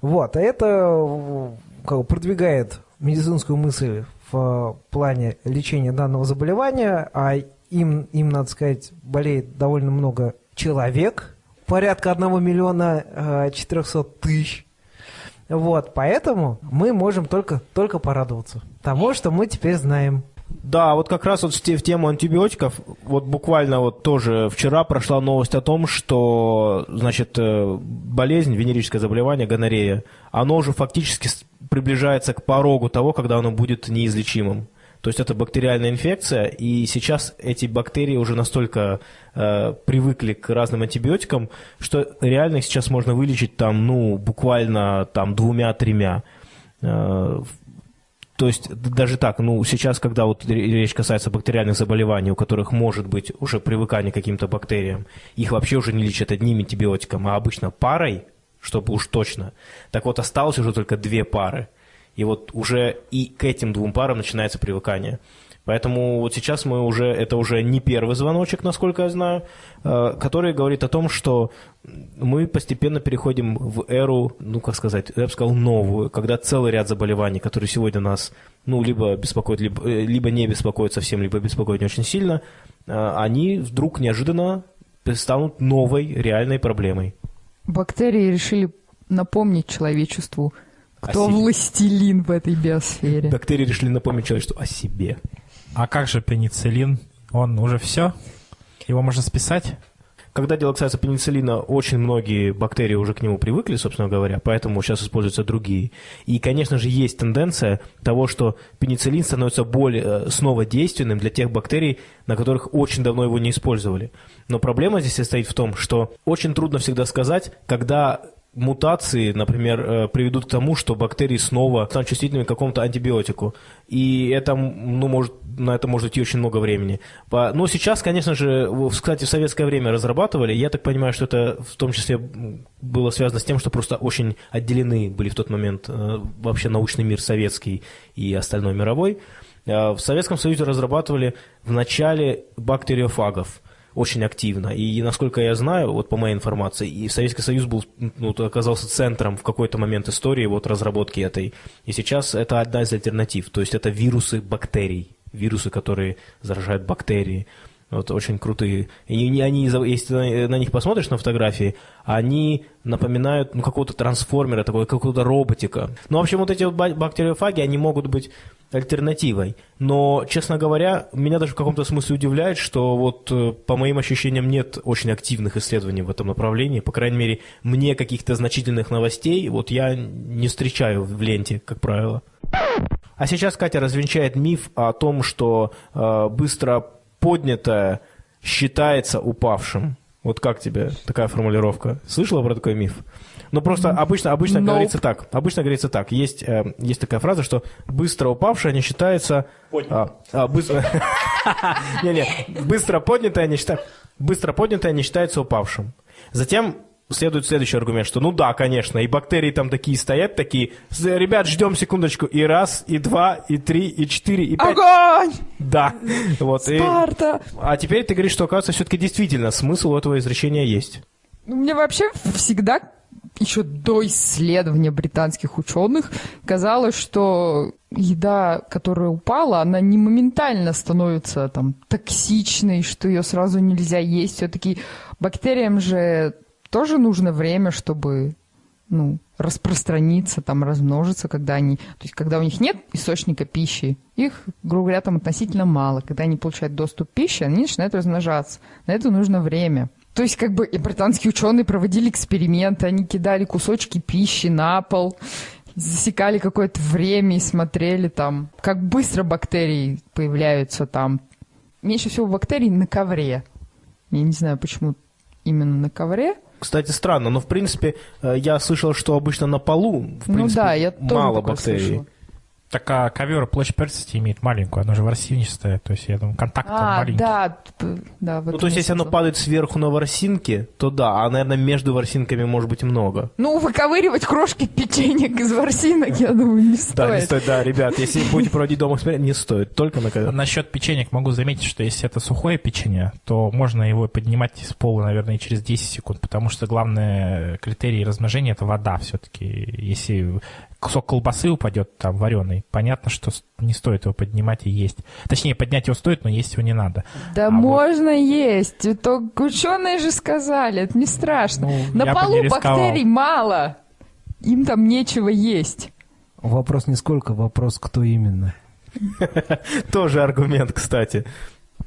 Вот, а это э, как, продвигает медицинскую мысль в плане лечения данного заболевания, а им, им надо сказать, болеет довольно много человек, порядка 1 миллиона 400 тысяч. Вот, поэтому мы можем только, только порадоваться тому, что мы теперь знаем. Да, вот как раз вот в, в тему антибиотиков, вот буквально вот тоже вчера прошла новость о том, что, значит, э, болезнь, венерическое заболевание, гонорея, оно уже фактически приближается к порогу того, когда оно будет неизлечимым. То есть это бактериальная инфекция, и сейчас эти бактерии уже настолько э, привыкли к разным антибиотикам, что реально их сейчас можно вылечить там, ну, буквально там двумя-тремя. Э, то есть даже так, ну, сейчас, когда вот речь касается бактериальных заболеваний, у которых может быть уже привыкание к каким-то бактериям, их вообще уже не лечат одним антибиотиком, а обычно парой, чтобы уж точно. Так вот, осталось уже только две пары. И вот уже и к этим двум парам начинается привыкание. Поэтому вот сейчас мы уже, это уже не первый звоночек, насколько я знаю, э, который говорит о том, что мы постепенно переходим в эру, ну, как сказать, я бы сказал, новую, когда целый ряд заболеваний, которые сегодня нас, ну, либо беспокоят, либо, э, либо не беспокоят совсем, либо беспокоят не очень сильно, э, они вдруг неожиданно станут новой реальной проблемой. Бактерии решили напомнить человечеству – кто о властелин в этой биосфере? Бактерии решили напомнить человечеству о себе. А как же пенициллин? Он уже все? Его можно списать? Когда дело касается пенициллина, очень многие бактерии уже к нему привыкли, собственно говоря, поэтому сейчас используются другие. И, конечно же, есть тенденция того, что пенициллин становится более э, снова действенным для тех бактерий, на которых очень давно его не использовали. Но проблема здесь состоит в том, что очень трудно всегда сказать, когда мутации, например, э, приведут к тому, что бактерии снова станут чувствительными к какому-то антибиотику. И это, ну, может, на это может идти очень много времени. Но сейчас, конечно же, кстати, в советское время разрабатывали. Я так понимаю, что это в том числе было связано с тем, что просто очень отделены были в тот момент э, вообще научный мир советский и остальной мировой. Э, в Советском Союзе разрабатывали в начале бактериофагов – очень активно. И насколько я знаю, вот по моей информации, и Советский Союз был, ну, оказался центром в какой-то момент истории вот разработки этой. И сейчас это одна из альтернатив. То есть это вирусы бактерий, вирусы, которые заражают бактерии. Вот очень крутые. И они, если на них посмотришь на фотографии, они напоминают ну, какого-то трансформера, такого, какого-то роботика. Ну, в общем, вот эти вот бактериофаги, они могут быть альтернативой. Но, честно говоря, меня даже в каком-то смысле удивляет, что вот э, по моим ощущениям нет очень активных исследований в этом направлении. По крайней мере, мне каких-то значительных новостей вот я не встречаю в ленте, как правило. А сейчас Катя развенчает миф о том, что э, быстро поднятое считается упавшим. Вот как тебе такая формулировка? Слышала про такой миф? Ну, просто обычно, обычно nope. говорится так. Обычно говорится так. Есть, э, есть такая фраза, что быстро упавшее не считается... А, а, быстро... Не-не, быстро поднятое не считается... Быстро поднятое не считается упавшим. Затем следует следующий аргумент, что ну да, конечно, и бактерии там такие стоят, такие, ребят, ждем секундочку, и раз, и два, и три, и четыре, и пять. Огонь! Да. Вот, Спарта! И... А теперь ты говоришь, что, оказывается, все-таки действительно смысл у этого изречения есть. Ну, мне вообще всегда еще до исследования британских ученых казалось, что еда, которая упала, она не моментально становится там токсичной, что ее сразу нельзя есть. Все-таки бактериям же тоже нужно время, чтобы ну, распространиться, там, размножиться, когда они... То есть, когда у них нет источника пищи, их, грубо говоря, там относительно мало. Когда они получают доступ к пище, они начинают размножаться. На это нужно время. То есть, как бы, и британские ученые проводили эксперименты, они кидали кусочки пищи на пол, засекали какое-то время и смотрели там, как быстро бактерии появляются там. меньше всего бактерий на ковре. Я не знаю, почему именно на ковре. Кстати, странно, но в принципе э, я слышал, что обычно на полу в ну принципе, да, я мало бактерий. слышала. Так а ковер площадь поверхности имеет маленькую, оно же ворсинистое, то есть я думаю, контакт А, маленький. да, да. в Ну, то есть, если оно падает сверху на ворсинки, то да, а, наверное, между ворсинками может быть много. Ну, выковыривать крошки печенек из ворсинок, я думаю, не стоит. Да, не стоит, да, ребят, если будете проводить дома эксперимент, не стоит, только на ковер. Насчет печенек могу заметить, что если это сухое печенье, то можно его поднимать из пола, наверное, через 10 секунд, потому что главный критерий размножения – это вода все-таки. Если кусок колбасы упадет там вареный, понятно, что не стоит его поднимать и есть. Точнее, поднять его стоит, но есть его не надо. Да А можно есть. То ученые же сказали, это не страшно. Ну, На полу бактерий мало. Им там нечего есть. Вопрос не сколько, вопрос кто именно. Тоже аргумент, кстати.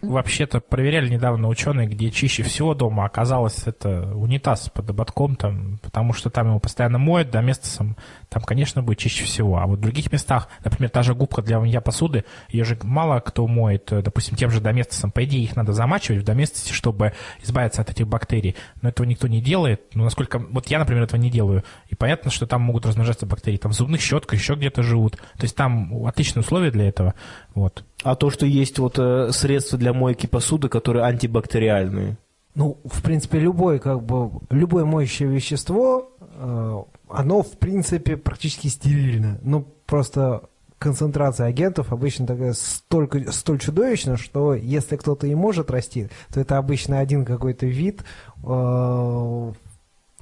Вообще-то проверяли недавно ученые, где чище всего дома оказалось это унитаз под ободком, там, потому что там его постоянно моют, да, место сам, там, конечно, будет чище всего. А вот в других местах, например, та же губка для мытья посуды, ее же мало кто моет, э, допустим, тем же доместосом. По идее, их надо замачивать в доместосе, чтобы избавиться от этих бактерий. Но этого никто не делает. Ну, насколько... Вот я, например, этого не делаю. И понятно, что там могут размножаться бактерии. Там в зубных щетках еще где-то живут. То есть там отличные условия для этого. Вот. А то, что есть вот э, средства для мойки посуды, которые антибактериальные. Ну, в принципе, любое, как бы, любое моющее вещество, э, оно, в принципе, практически стерильно. Ну, просто концентрация агентов обычно такая столько, столь чудовищна, что если кто-то и может расти, то это обычно один какой-то вид, э,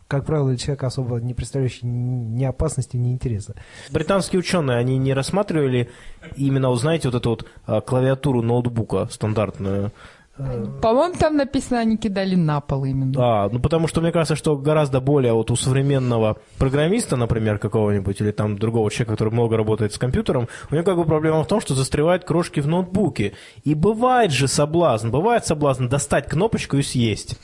как правило, для человека особо не представляющий ни опасности, ни интереса. Британские ученые, они не рассматривали именно, вот знаете, вот эту вот а, клавиатуру ноутбука стандартную. По-моему, там написано, они кидали на пол именно. А, ну потому что мне кажется, что гораздо более вот у современного программиста, например, какого-нибудь, или там другого человека, который много работает с компьютером, у него как бы проблема в том, что застревают крошки в ноутбуке. И бывает же соблазн, бывает соблазн достать кнопочку и съесть.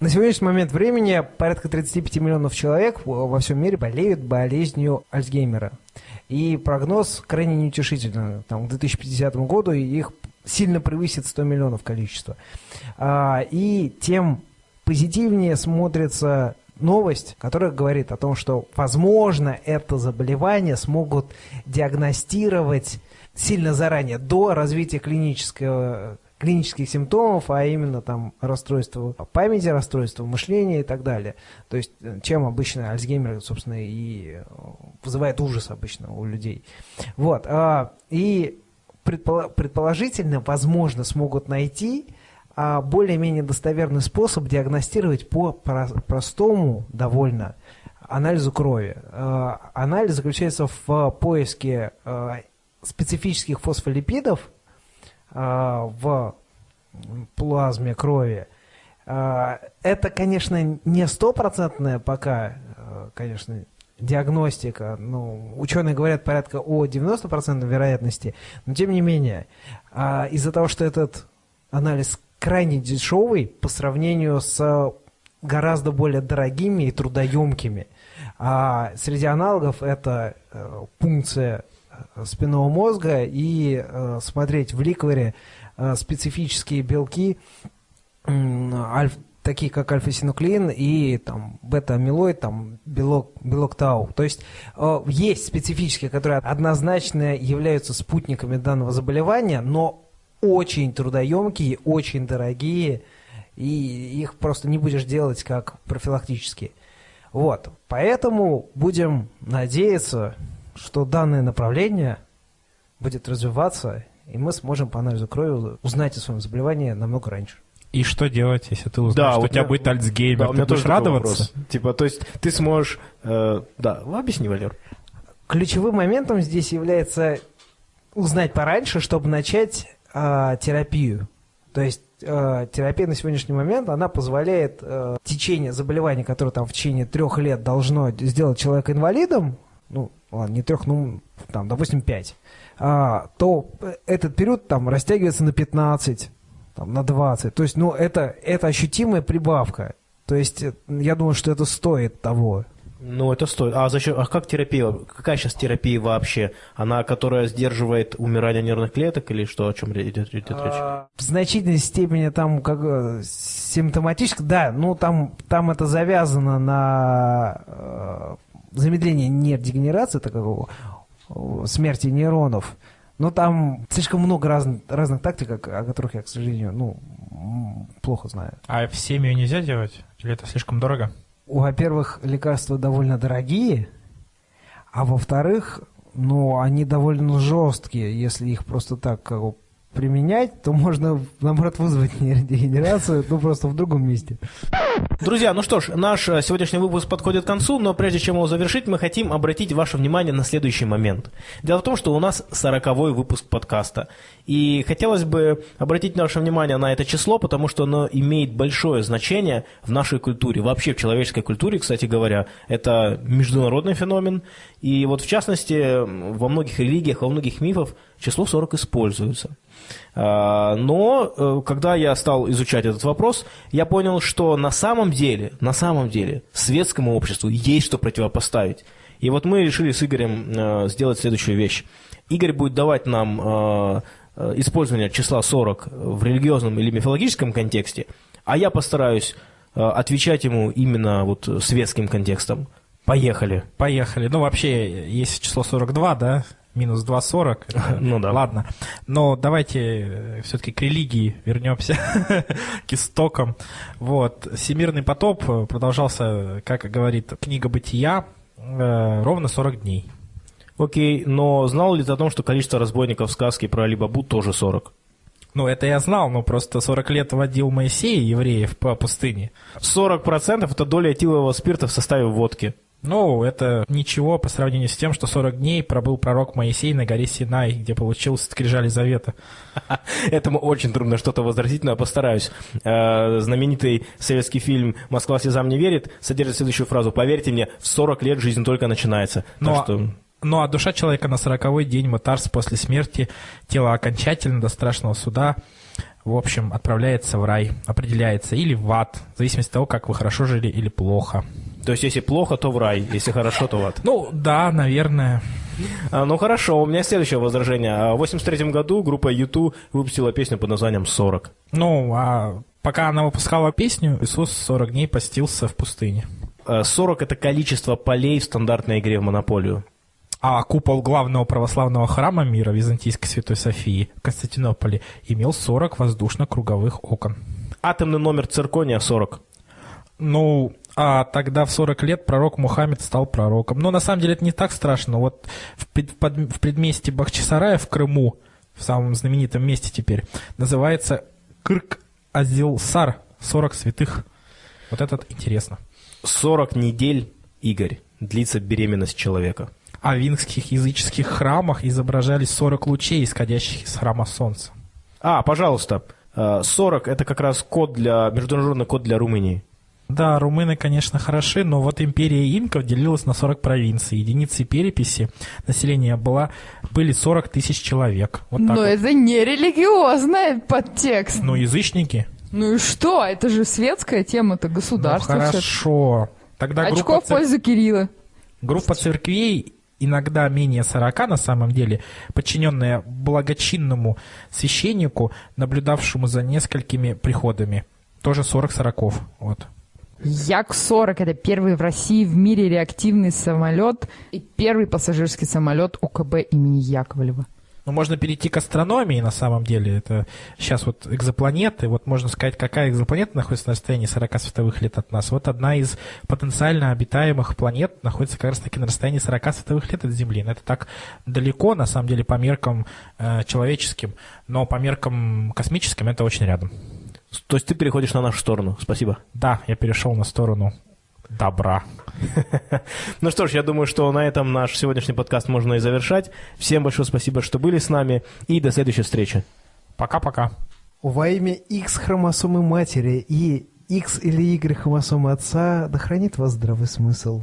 На сегодняшний момент времени порядка 35 миллионов человек во всем мире болеют болезнью Альцгеймера. И прогноз крайне неутешительный. Там, к 2050 году их сильно превысит 100 миллионов количество. А, и тем позитивнее смотрится новость, которая говорит о том, что, возможно, это заболевание смогут диагностировать сильно заранее, до развития клинического клинических симптомов, а именно там расстройство памяти, расстройство мышления и так далее. То есть, чем обычно Альцгеймер, собственно, и вызывает ужас обычно у людей. Вот. а, И предположительно, возможно, смогут найти а, более-менее достоверный способ диагностировать по простому довольно анализу крови. А, Анализ заключается в поиске а, специфических фосфолипидов в плазме крови. Это, конечно, не стопроцентная пока, конечно, диагностика. Ну, ученые говорят порядка о 90% вероятности, но тем не менее, из-за того, что этот анализ крайне дешевый по сравнению с гораздо более дорогими и трудоемкими. А среди аналогов это пункция спинного мозга и э, смотреть в ликворе э, специфические белки, э, альф, такие как альфа-синуклеин и там бета-амилоид, там белок, белок тау. То есть э, есть специфические, которые однозначно являются спутниками данного заболевания, но очень трудоемкие, очень дорогие, и их просто не будешь делать как профилактические. Вот, поэтому будем надеяться, что данное направление будет развиваться, и мы сможем по анализу крови узнать о своем заболевании намного раньше. И что делать, если ты узнаешь, Да, что у тебя меня- будет Альцгеймер? Да, у меня ты будешь тоже радоваться? вопрос. Типа, то есть ты сможешь... э, да, объясни, Валер. Ключевым моментом здесь является узнать пораньше, чтобы начать э, терапию. То есть э, терапия на сегодняшний момент, она позволяет э, течение заболевания, которое там в течение трех лет должно сделать человека инвалидом, ну, ладно, не трех, ну, там, допустим, пять, а, то этот период там растягивается на 15, там, на 20. То есть, ну, это, это ощутимая прибавка. То есть, э, я думаю, что это стоит того. Ну, это стоит. А зачем? А как терапия? Какая сейчас терапия вообще? Она, которая сдерживает умирание нервных клеток или что? О чем идет, идет речь? А, В значительной степени там как э, симптоматически, да, ну там, там это завязано на э, замедление нейродегенерации, такого э, смерти нейронов. Но там слишком много разных, разных тактик, о которых я, к сожалению, ну, плохо знаю. А в семью нельзя делать? Или это слишком дорого? Во-первых, лекарства довольно дорогие, а во-вторых, ну, они довольно жесткие. Если их просто так как бы, применять, то можно, наоборот, вызвать нейродегенерацию, ну, просто в другом месте. Друзья, ну что ж, наш э, сегодняшний выпуск подходит к концу, но прежде чем его завершить, мы хотим обратить ваше внимание на следующий момент. Дело в том, что у нас сороковой выпуск подкаста. И хотелось бы обратить наше внимание на это число, потому что оно имеет большое значение в нашей культуре, вообще в человеческой культуре, кстати говоря. Это международный феномен. И вот в частности, во многих религиях, во многих мифах число 40 используется. А, Но э, когда я стал изучать этот вопрос, я понял, что на самом деле, на самом деле, светскому обществу есть что противопоставить. И вот мы решили с Игорем э, сделать следующую вещь. Игорь будет давать нам э, использование числа 40 в религиозном или мифологическом контексте, а я постараюсь отвечать ему именно вот светским контекстом. Поехали. Поехали. Ну, вообще, есть число 42, да? Минус 2,40. Ну да. Ладно. Но давайте все-таки к религии вернемся, к истокам. Вот. Всемирный потоп э, продолжался, как говорит книга «Бытия», э, ровно 40 дней. Окей, но знал ли ты о том, что количество разбойников в сказке про Алибабу тоже 40? Ну, это я знал, но просто 40 лет водил Моисей евреев по пустыне. 40% это доля этилового спирта в составе водки. Ну, это ничего по сравнению с тем, что 40 дней пробыл пророк Моисей на горе Синай, где получил скрижали завета. Этому очень трудно что-то возразить, но я постараюсь. Э, Знаменитый советский фильм «Москва слезам не верит» содержит следующую фразу. Поверьте мне, в 40 лет жизнь только начинается. Ну, Так а- что... Ну, а душа человека на сороковой день Мутарс после смерти, тело окончательно до страшного суда, в общем, отправляется в рай, определяется, или в ад, в зависимости от того, как вы хорошо жили или плохо. То есть, если плохо, то в рай, если хорошо, то в ад. Ну, да, наверное. А, ну хорошо, у меня следующее возражение. А В 83 году группа YouTube выпустила песню под названием «40». Ну, а пока она выпускала песню, Иисус 40 дней постился в пустыне. Э, 40 – это количество полей в стандартной игре в «Монополию». А купол главного православного храма мира Византийской Святой Софии в Константинополе имел 40 воздушно-круговых окон. Атомный номер циркония – 40. Ну, а тогда в 40 лет пророк Мухаммед стал пророком. Но на самом деле это не так страшно. Вот в, под- в предместе Бахчисарая в Крыму, в самом знаменитом месте теперь, называется Кырк-Азилсар, 40 святых. Вот этот интересно. 40 недель, Игорь, длится беременность человека. А в вингских языческих храмах изображались 40 лучей, исходящих из храма солнца. А, пожалуйста, э, 40 – это как раз код для, международный код для Румынии. Да, румыны, конечно, хороши, но вот империя инков делилась на 40 провинций. Единицей переписи населения была, были 40 тысяч человек. Вот Но вот. это не религиозный подтекст. Ну, язычники? Ну и что? Это же светская тема, это Ну, государство. всё-таки. хорошо. Тогда Очко группа, в цер- пользу Кирилла. группа церквей, иногда менее 40 на самом деле, подчиненная благочинному священнику, наблюдавшему за несколькими приходами. Тоже 40 сороков. Вот. Як-40 – это первый в России в мире реактивный самолет и первый пассажирский самолет УКБ имени Яковлева. Ну, можно перейти к астрономии, на самом деле. Это сейчас вот экзопланеты. Вот можно сказать, какая экзопланета находится на расстоянии 40 световых лет от нас. Вот одна из потенциально обитаемых планет находится как раз-таки на расстоянии 40 световых лет от Земли. Но это так далеко, на самом деле, по меркам э, человеческим, но по меркам космическим это очень рядом. То есть ты переходишь на нашу сторону. Спасибо. Да, я перешел на сторону добра. Ну что ж, я думаю, что на этом наш сегодняшний подкаст можно и завершать. Всем большое спасибо, что были с нами. И до следующей встречи. Пока-пока. Во имя X хромосомы матери и X или Y хромосомы отца, да хранит вас здравый смысл.